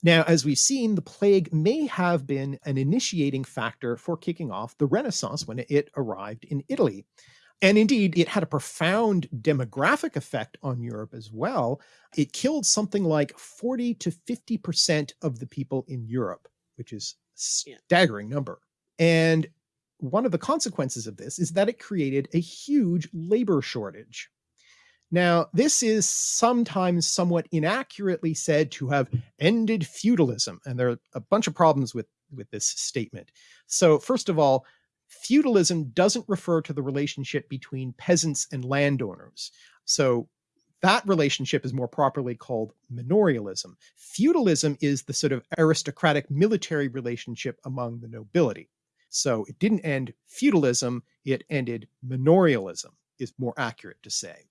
Now, as we've seen, the plague may have been an initiating factor for kicking off the Renaissance when it arrived in Italy. And indeed, it had a profound demographic effect on Europe as well. It killed something like 40 to 50% of the people in Europe, which is a staggering number. And one of the consequences of this is that it created a huge labor shortage. Now, this is sometimes somewhat inaccurately said to have mm. ended feudalism, and there are a bunch of problems with, with this statement. So, first of all, feudalism doesn't refer to the relationship between peasants and landowners. So, that relationship is more properly called manorialism. Feudalism is the sort of aristocratic military relationship among the nobility. So it didn't end feudalism, it ended manorialism, is more accurate to say.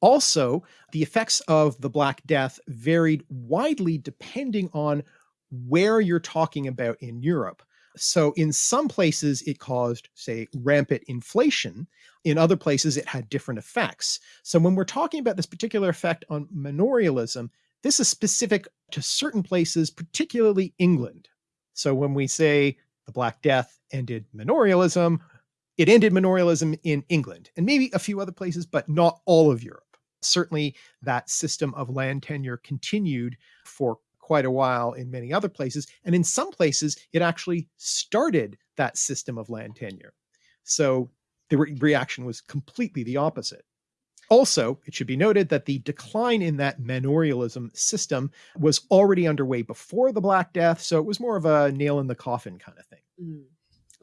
Also, the effects of the Black Death varied widely depending on where you're talking about in Europe. So, in some places, it caused, say, rampant inflation. In other places, it had different effects. So, when we're talking about this particular effect on manorialism, this is specific to certain places, particularly England. So, when we say the Black Death ended manorialism, it ended manorialism in England and maybe a few other places, but not all of Europe. Certainly, that system of land tenure continued for quite a while in many other places. And in some places, it actually started that system of land tenure. So the re- reaction was completely the opposite. Also, it should be noted that the decline in that manorialism system was already underway before the Black Death, so it was more of a nail in the coffin kind of thing. Mm.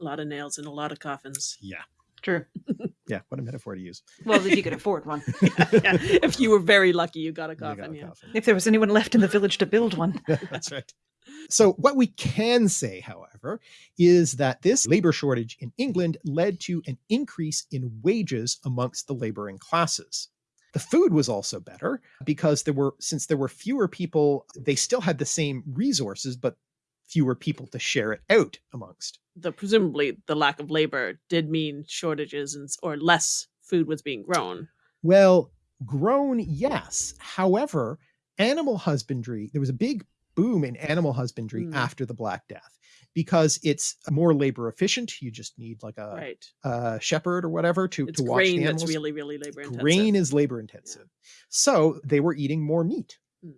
A lot of nails in a lot of coffins. Yeah. True. Yeah, what a metaphor to use. Well, if you could afford one. Yeah, if you were very lucky, you got a You got a yeah. coffin. If there was anyone left in the village to build one. That's right. So, what we can say, however, is that this labor shortage in England led to an increase in wages amongst the laboring classes. The food was also better because there were, since there were fewer people, they still had the same resources, but fewer people to share it out amongst. The presumably the lack of labor did mean shortages and or less food was being grown. Well, grown, yes. However, animal husbandry, there was a big boom in animal husbandry Mm. after the Black Death because it's more labor efficient. You just need like a, right. a shepherd or whatever to, It's to watch the animals. that's really, really labor intensive. grain is labor intensive. So they were eating more meat. Mm.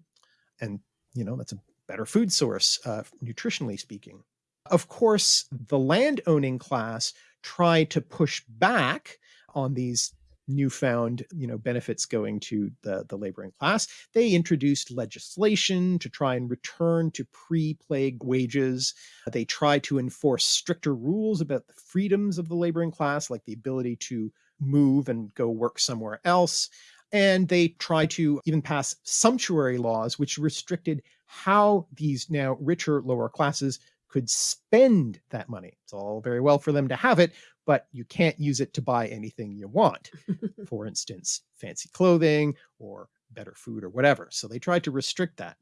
And, you know, that's a better food source, uh, nutritionally speaking. Of course, the land owning class tried to push back on these newfound you know benefits going to the the laboring class. They introduced legislation to try and return to pre-plague wages. They tried to enforce stricter rules about the freedoms of the laboring class like the ability to move and go work somewhere else and they tried to even pass sumptuary laws which restricted how these now richer lower classes could spend that money it's all very well for them to have it but you can't use it to buy anything you want for instance, fancy clothing or better food or whatever. So they tried to restrict that.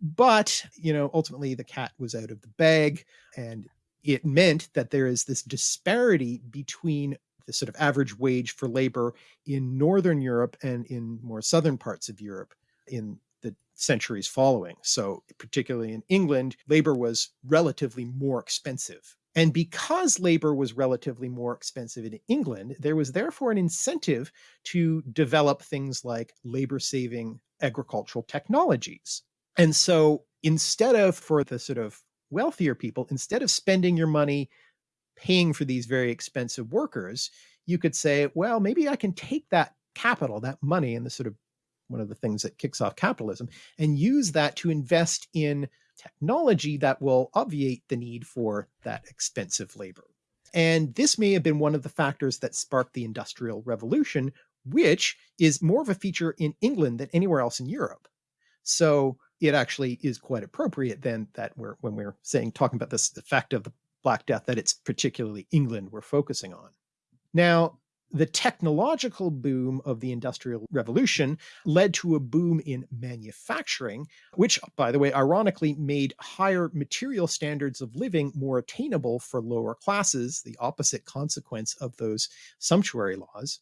But, you know, ultimately the cat was out of the bag and it meant that there is this disparity between the sort of average wage for labor in northern Europe and in more southern parts of Europe in the centuries following. So, particularly in England, labor was relatively more expensive. And because labor was relatively more expensive in England, there was therefore an incentive to develop things like labor saving agricultural technologies. And so instead of for the sort of wealthier people, instead of spending your money paying for these very expensive workers, you could say, well, maybe I can take that capital, that money, and the sort of one of the things that kicks off capitalism, and use that to invest in technology that will obviate the need for that expensive labor. And this may have been one of the factors that sparked the Industrial Revolution, which is more of a feature in England than anywhere else in Europe. So it actually is quite appropriate then that we're when we're saying talking about this effect of the Black Death that it's particularly England we're focusing on. Now, the technological boom of the Industrial Revolution led to a boom in manufacturing, which, by the way, ironically made higher material standards of living more attainable for lower classes, the opposite consequence of those sumptuary laws.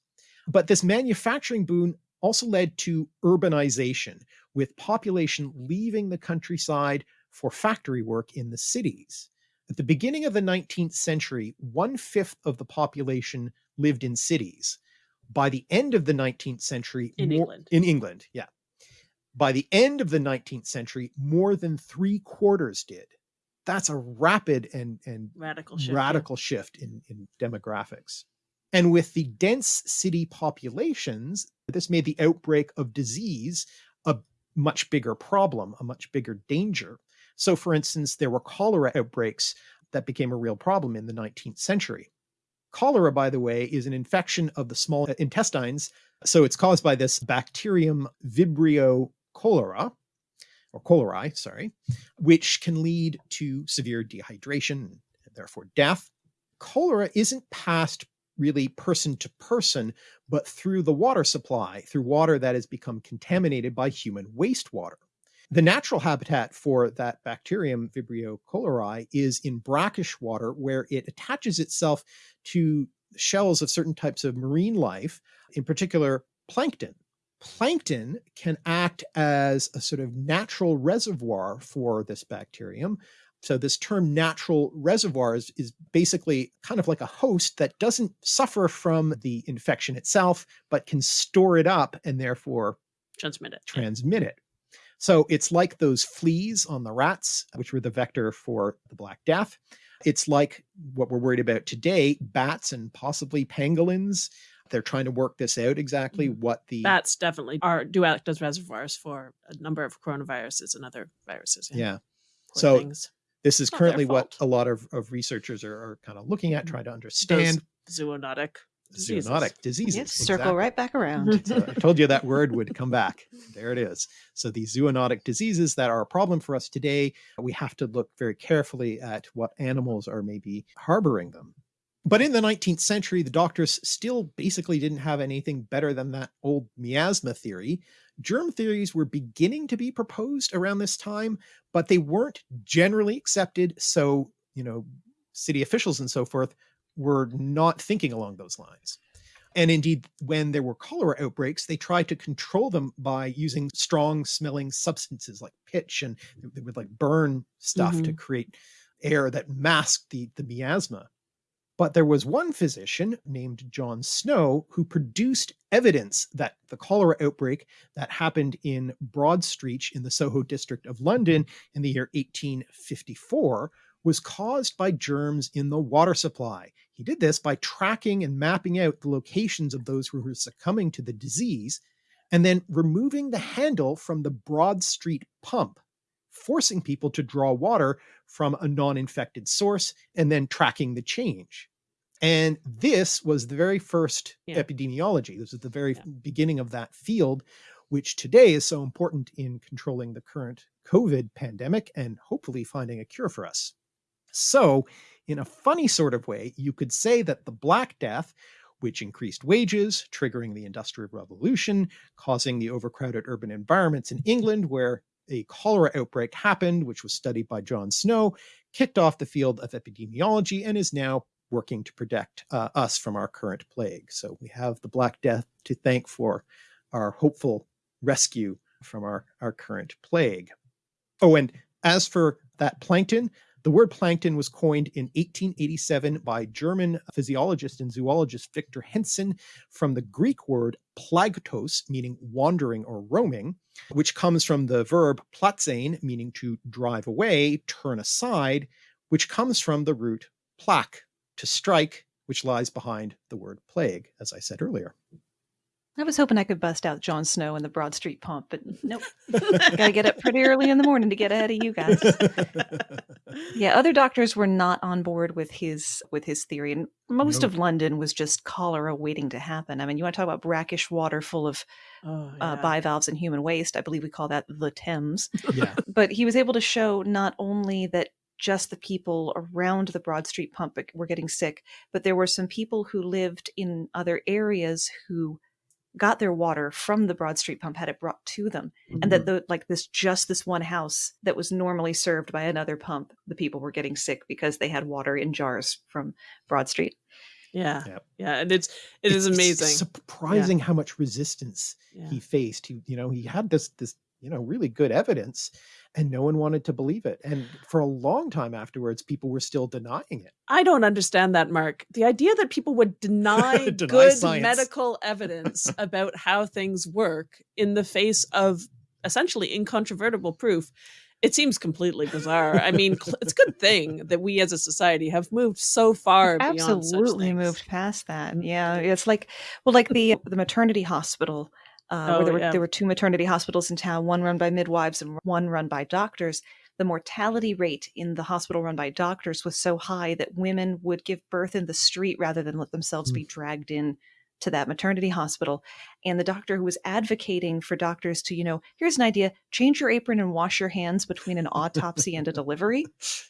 But this manufacturing boom also led to urbanization, with population leaving the countryside for factory work in the cities. At the beginning of the 19th century, one fifth of the population lived in cities. By the end of the 19th century, In more, England. in England, yeah. By the end of the 19th century, more than three quarters did. That's a rapid and, and Radical shift. yeah. radical shift in, in demographics. And with the dense city populations, this made the outbreak of disease a much bigger problem, a much bigger danger. So, for instance, there were cholera outbreaks that became a real problem in the 19th century. Cholera, by the way, is an infection of the small intestines. So it's caused by this bacterium Vibrio cholera, or cholerae, sorry, which can lead to severe dehydration and therefore death. Cholera isn't passed really person to person, but through the water supply, through water that has become contaminated by human wastewater. The natural habitat for that bacterium, Vibrio cholerae, is in brackish water where it attaches itself to shells of certain types of marine life, in particular plankton. Plankton can act as a sort of natural reservoir for this bacterium. So this term natural reservoir is, is basically kind of like a host that doesn't suffer from the infection itself, but can store it up and therefore Transmit it. transmit it. So it's like those fleas on the rats, which were the vector for the Black Death. It's like what we're worried about today, bats and possibly pangolins. They're trying to work this out exactly Mhm. what the Bats definitely are do act as reservoirs for a number of coronaviruses and other viruses. yeah. Poor So things. This is currently what a lot of, of researchers are, are kind of looking at, Mhm. trying to understand zoonotic diseases. zoonotic diseases. Yes, circle right back around. So I told you that word would come back. There it is. So these zoonotic diseases that are a problem for us today, we have to look very carefully at what animals are maybe harboring them. But in the 19th century, the doctors still basically didn't have anything better than that old miasma theory. Germ theories were beginning to be proposed around this time, but they weren't generally accepted. So, you know, city officials and so forth were not thinking along those lines. And indeed, when there were cholera outbreaks, they tried to control them by using strong smelling substances like pitch and they would like burn stuff to mm-hmm. create air that masked the, the miasma. But there was one physician named John Snow who produced evidence that the cholera outbreak that happened in Broad Street in the Soho district of London in the year 1854 was caused by germs in the water supply. He did this by tracking and mapping out the locations of those who were succumbing to the disease and then removing the handle from the Broad Street pump, forcing people to draw water from a non infected source and then tracking the change. And this was the very first Yeah. epidemiology. This was the very Yeah. beginning of that field, which today is so important in controlling the current COVID pandemic and hopefully finding a cure for us. So, in a funny sort of way, you could say that the Black Death, which increased wages, triggering the Industrial Revolution, causing the overcrowded urban environments in England, where a cholera outbreak happened, which was studied by John Snow, kicked off the field of epidemiology and is now working to protect uh, us from our current plague. So we have the Black Death to thank for our hopeful rescue from our, our current plague. Oh, and as for that plankton, the word plankton was coined in 1887 by German physiologist and zoologist Victor Hensen from the Greek word planktos, meaning wandering or roaming, which comes from the verb plazein, meaning to drive away, turn aside, which comes from the root plaque, to strike, which lies behind the word plague, as I said earlier. I was hoping I could bust out John Snow and the Broad Street Pump, but nope. Gotta get up pretty early in the morning to get ahead of you guys. Yeah, other doctors were not on board with his with his theory, and most Nope. of London was just cholera waiting to happen. I mean, you want to talk about brackish water full of Oh, uh, bivalves and human waste? I believe we call that the Thames. yeah. But he was able to show not only that just the people around the Broad Street pump were getting sick, but there were some people who lived in other areas who got their water from the Broad Street pump, had it brought to them, and that mm-hmm. the like this just this one house that was normally served by another pump, the people were getting sick because they had water in jars from Broad Street. Yeah. Yep. Yeah. And it's it is It's- it's amazing. surprising how much resistance Yeah. he faced. He, you know, he had this this you know really good evidence, and no one wanted to believe it. And for a long time afterwards, people were still denying it. I don't understand that, Mark. The idea that people would deny, Deny good science. medical evidence about how things work in the face of essentially incontrovertible proof. It seems completely bizarre. I mean, it's a good thing that we as a society have moved so far beyond Absolutely things. moved past that. Yeah, it's like well, like the the maternity hospital. Uh, where Oh, there were yeah. there were two maternity hospitals in town, one run by midwives and one run by doctors. The mortality rate in the hospital run by doctors was so high that women would give birth in the street rather than let themselves be dragged in to that maternity hospital. And the doctor who was advocating for doctors to, you know, here's an idea: change your apron and wash your hands between an autopsy and a delivery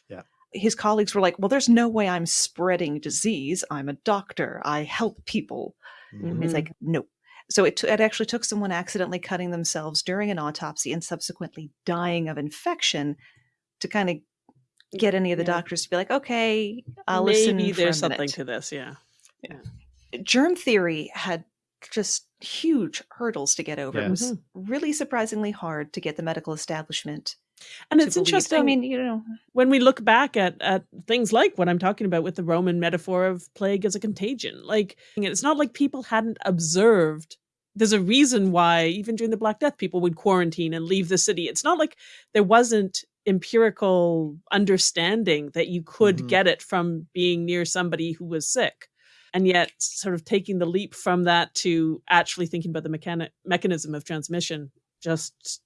Yeah. his colleagues were like, "Well, there's no way I'm spreading disease. I'm a doctor. I help people." Mhm. It's like, nope. So it, it actually took someone accidentally cutting themselves during an autopsy and subsequently dying of infection to kind of get any of the Yeah. doctors to be like, "Okay, I'll listen." Maybe there's something to this. Yeah. Uh, germ theory had just huge hurdles to get over. Yeah. It was really surprisingly hard to get the medical establishment. And it's interesting. I mean, you know, when we look back at at things like what I'm talking about with the Roman metaphor of plague as a contagion, like it's not like people hadn't observed. There's a reason why even during the Black Death, people would quarantine and leave the city. It's not like there wasn't empirical understanding that you could Mhm. get it from being near somebody who was sick. And yet, sort of taking the leap from that to actually thinking about the mechani- mechanism of transmission, just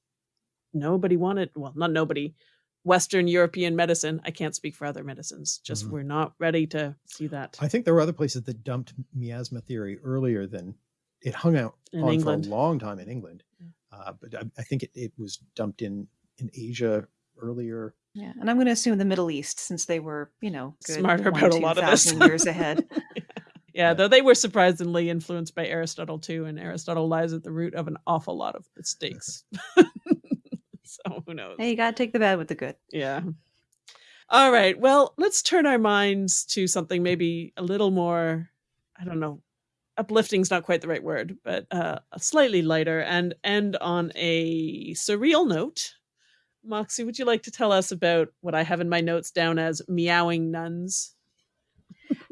nobody wanted, well, not nobody, Western European medicine. I can't speak for other medicines. Just Mhm. we're not ready to see that I think there were other places that dumped miasma theory earlier than it hung out in on England. for a long time in England. Yeah. Uh, but I, I think it, it was dumped in in Asia earlier. yeah. And I'm going to assume the Middle East, since they were, you know, good Smarter about a lot of this. years ahead. yeah, Yeah. though they were surprisingly influenced by Aristotle too, and Aristotle lies at the root of an awful lot of mistakes. so who knows? hey, you got to take the bad with the good. Yeah. All right. Well, let's turn our minds to something maybe a little more, I don't know, uplifting is not quite the right word, but uh, slightly lighter and end on a surreal note. Moxie, would you like to tell us about what I have in my notes down as meowing nuns?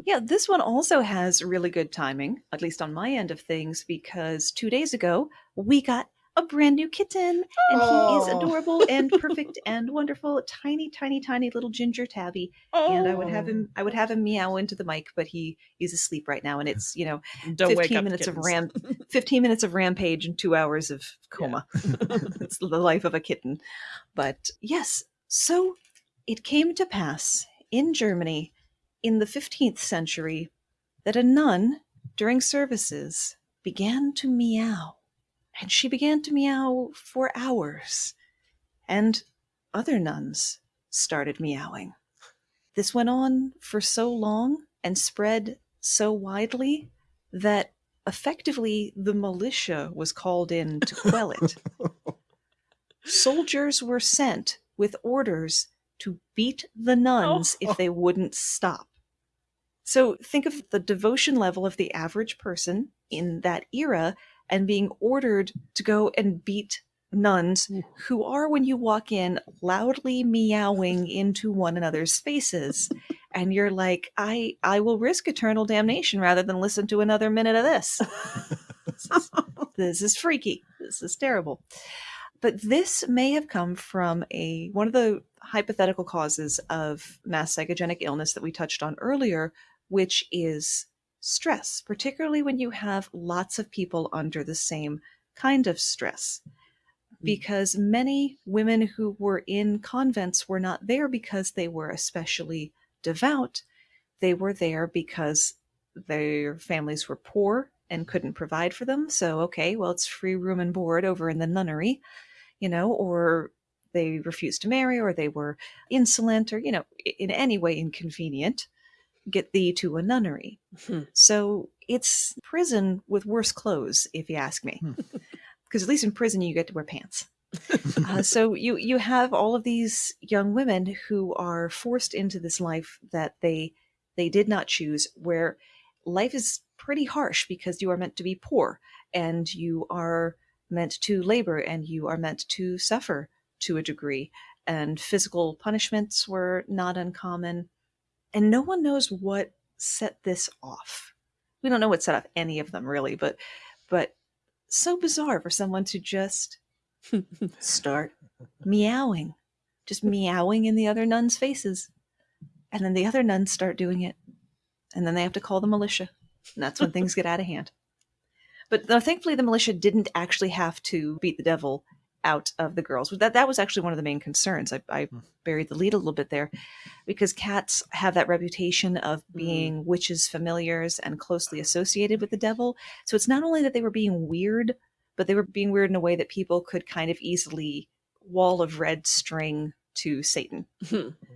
Yeah, this one also has really good timing, at least on my end of things, because two days ago we got a brand new kitten, and he is Oh. adorable and perfect and wonderful. Tiny, tiny, tiny little ginger tabby. And I would have him, oh. I would have him meow into the mic, but he is asleep right now, and it's you know Don't wake 15 up minutes of kittens. ram 15 minutes of rampage and two hours of coma it's the life of a kitten but yes so it came to pass in germany in the 15th century that a nun during services began to meow and she began to meow for hours and other nuns started meowing this went on for so long and spread so widely that effectively the militia was called in to quell it. Soldiers were sent with orders to beat the nuns Oh. if they wouldn't stop. So think of the devotion level of the average person in that era and being ordered to go and beat nuns mm. who are, when you walk in, loudly meowing into one another's faces. And you're like, I, I will risk eternal damnation rather than listen to another minute of this. this, is, this is freaky. This is terrible. But this may have come from a one of the hypothetical causes of mass psychogenic illness that we touched on earlier, which is stress, particularly when you have lots of people under the same kind of stress. Mm. Because many women who were in convents were not there because they were especially devout. They were there because their families were poor and couldn't provide for them. So, okay, well, it's free room and board over in the nunnery, you know, or they refused to marry or they were insolent or, you know, in any way inconvenient, get thee to a nunnery. Hmm. So it's prison with worse clothes, if you ask me. Hmm. Because at least in prison, you get to wear pants. uh, so you you have all of these young women who are forced into this life that they they did not choose where life is pretty harsh because you are meant to be poor and you are meant to labor and you are meant to suffer to a degree and physical punishments were not uncommon and no one knows what set this off we don't know what set off any of them really but but so bizarre for someone to just start meowing, just meowing in the other nuns' faces. And then the other nuns start doing it. And then they have to call the militia. And that's when things get out of hand. But no, thankfully, the militia didn't actually have to beat the devil out of the girls. That that was actually one of the main concerns. I, I Hmm. buried the lead a little bit there, because cats have that reputation of being witches' familiars and closely associated with the devil. So it's not only that they were being weird, but they were being weird in a way that people could kind of easily wall of red string to Satan.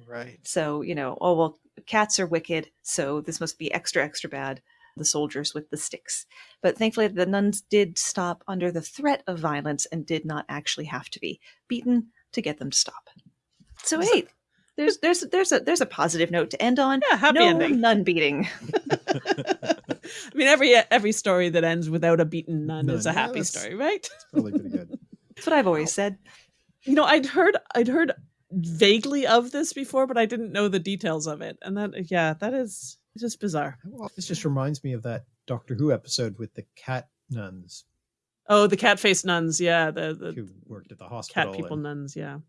Right. So, you know, oh, well, cats are wicked, so this must be extra, extra bad. The soldiers with the sticks. But thankfully, the nuns did stop under the threat of violence and did not actually have to be beaten to get them to stop. So, hey, there's there's there's a there's a positive note to end on. Yeah, happy no ending. nun beating. I mean, every every story that ends without a beaten nun, is a Nun, yeah, happy story, right? It's probably pretty good. That's what I've always said. You know, I'd heard I'd heard vaguely of this before, but I didn't know the details of it. And that, yeah, that is just bizarre. Well, this just reminds me of that Doctor Who episode with the cat nuns Oh, the cat faced nuns, yeah, the the who worked at the hospital. cat people and- nuns, yeah.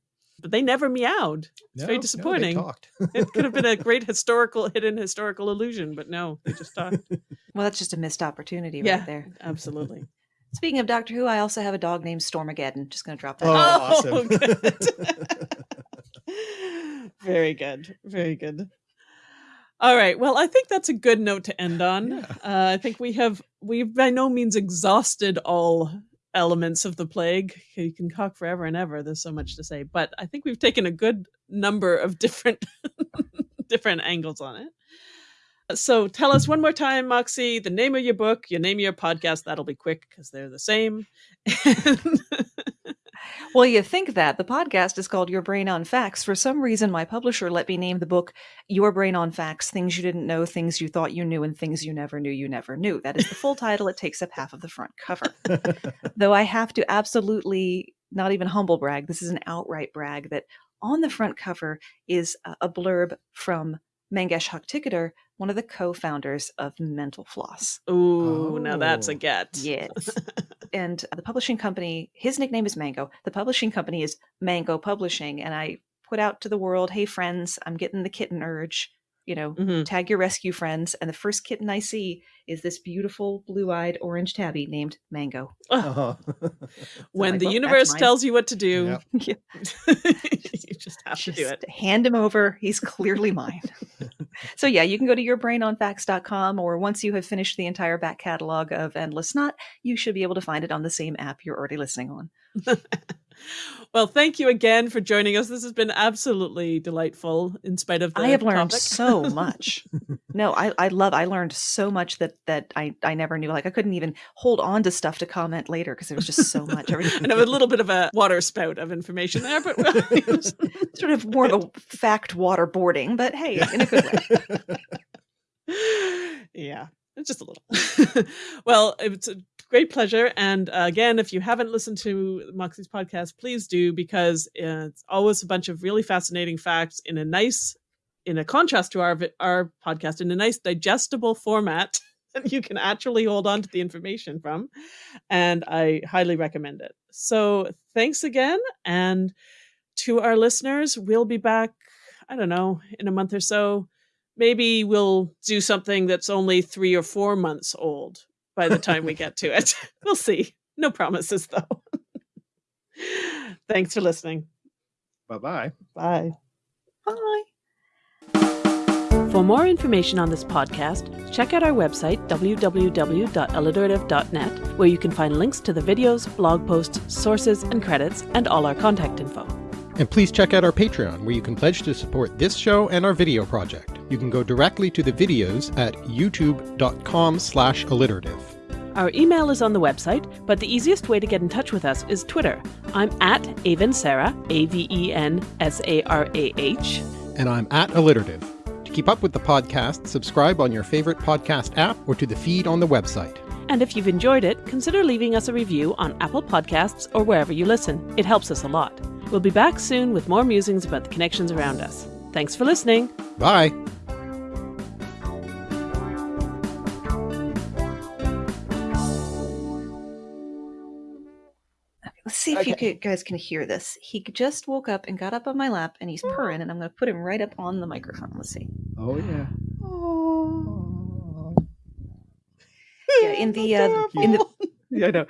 But they never meowed. No, very no, they disappointing. talked. It could have been a great historical hidden historical illusion, but no, they just talked. Well, that's just a missed opportunity yeah, right there. absolutely. Speaking of Doctor Who, I also have a dog named Stormageddon. Just going to drop that. Oh, out. awesome. Oh, good. very good. Very good. All right. Well, I think that's a good note to end on. Yeah. Uh, I think we have we've by no means exhausted all elements of the plague. You can talk forever and ever. There's so much to say, but I think we've taken a good number of different different angles on it. So tell us one more time, Moxie, the name of your book, your name of your podcast. That'll be quick because they're the same. Well, you think that. The podcast is called Your Brain on Facts. For some reason, my publisher let me name the book Your Brain on Facts Things You Didn't Know, Things You Thought You Knew, and Things You Never Knew You Never Knew. That is the full title. It takes up half of the front cover. Though I have to absolutely not even humble brag, this is an outright brag that on the front cover is a- blurb from Mangesh Hattikudur, one of the co founders of Mental Floss. Ooh, now that's a Oh, get. Yes. and the publishing company, his nickname is Mango. The publishing company is Mango Publishing. And I put out to the world, hey, friends, I'm getting the kitten urge. You know, Mhm. tag your rescue friends. And the first kitten I see is this beautiful blue eyed orange tabby named Mango. Uh-huh. When like, the well, universe tells you what to do, Yep. Yeah. you just have to do it. hand him over. He's clearly mine. so, yeah, you can go to yourbrainonfacts.com, or once you have finished the entire back catalog of Endless Knot, you should be able to find it on the same app you're already listening on. Well, thank you again for joining us. This has been absolutely delightful, in spite of the I have learned topic. so much. no, I, I love I learned so much that that I, I never knew. Like I couldn't even hold on to stuff to comment later because there was just so much. Know a little bit of a water spout of information there, but well it was sort of more of a fact waterboarding, but hey, in a good way. yeah, it's just a little. well, it's a great pleasure. And uh, again, if you haven't listened to Moxie's podcast, please do because uh, it's always a bunch of really fascinating facts in a nice, in a contrast to our our podcast, in a nice digestible format that you can actually hold on to the information from. And I highly recommend it. So thanks again, and to our listeners, we'll be back. I don't know in a month or so maybe we'll do something that's only three or four months old by the time we get to it. we'll see. No promises, though. Thanks for listening. Bye-bye. Bye. Bye. For more information on this podcast, check out our website, www.alliterative.net, where you can find links to the videos, blog posts, sources, and credits, and all our contact info. And please check out our Patreon, where you can pledge to support this show and our video project. You can go directly to the videos at youtube.com slash alliterative. Our email is on the website, but the easiest way to get in touch with us is Twitter. I'm at Aven Sarah, A V E N S A R A H. And I'm at alliterative. To keep up with the podcast, subscribe on your favorite podcast app or to the feed on the website. And if you've enjoyed it, consider leaving us a review on Apple Podcasts or wherever you listen. It helps us a lot. We'll be back soon with more musings about the connections around us. Thanks for listening. Bye. Let's see if you Okay. could, guys can hear this. He just woke up and got up on my lap and he's purring, and I'm going to put him right up on the microphone. Let's see. Oh, yeah. Oh. Yeah, in the uh, in the yeah, I know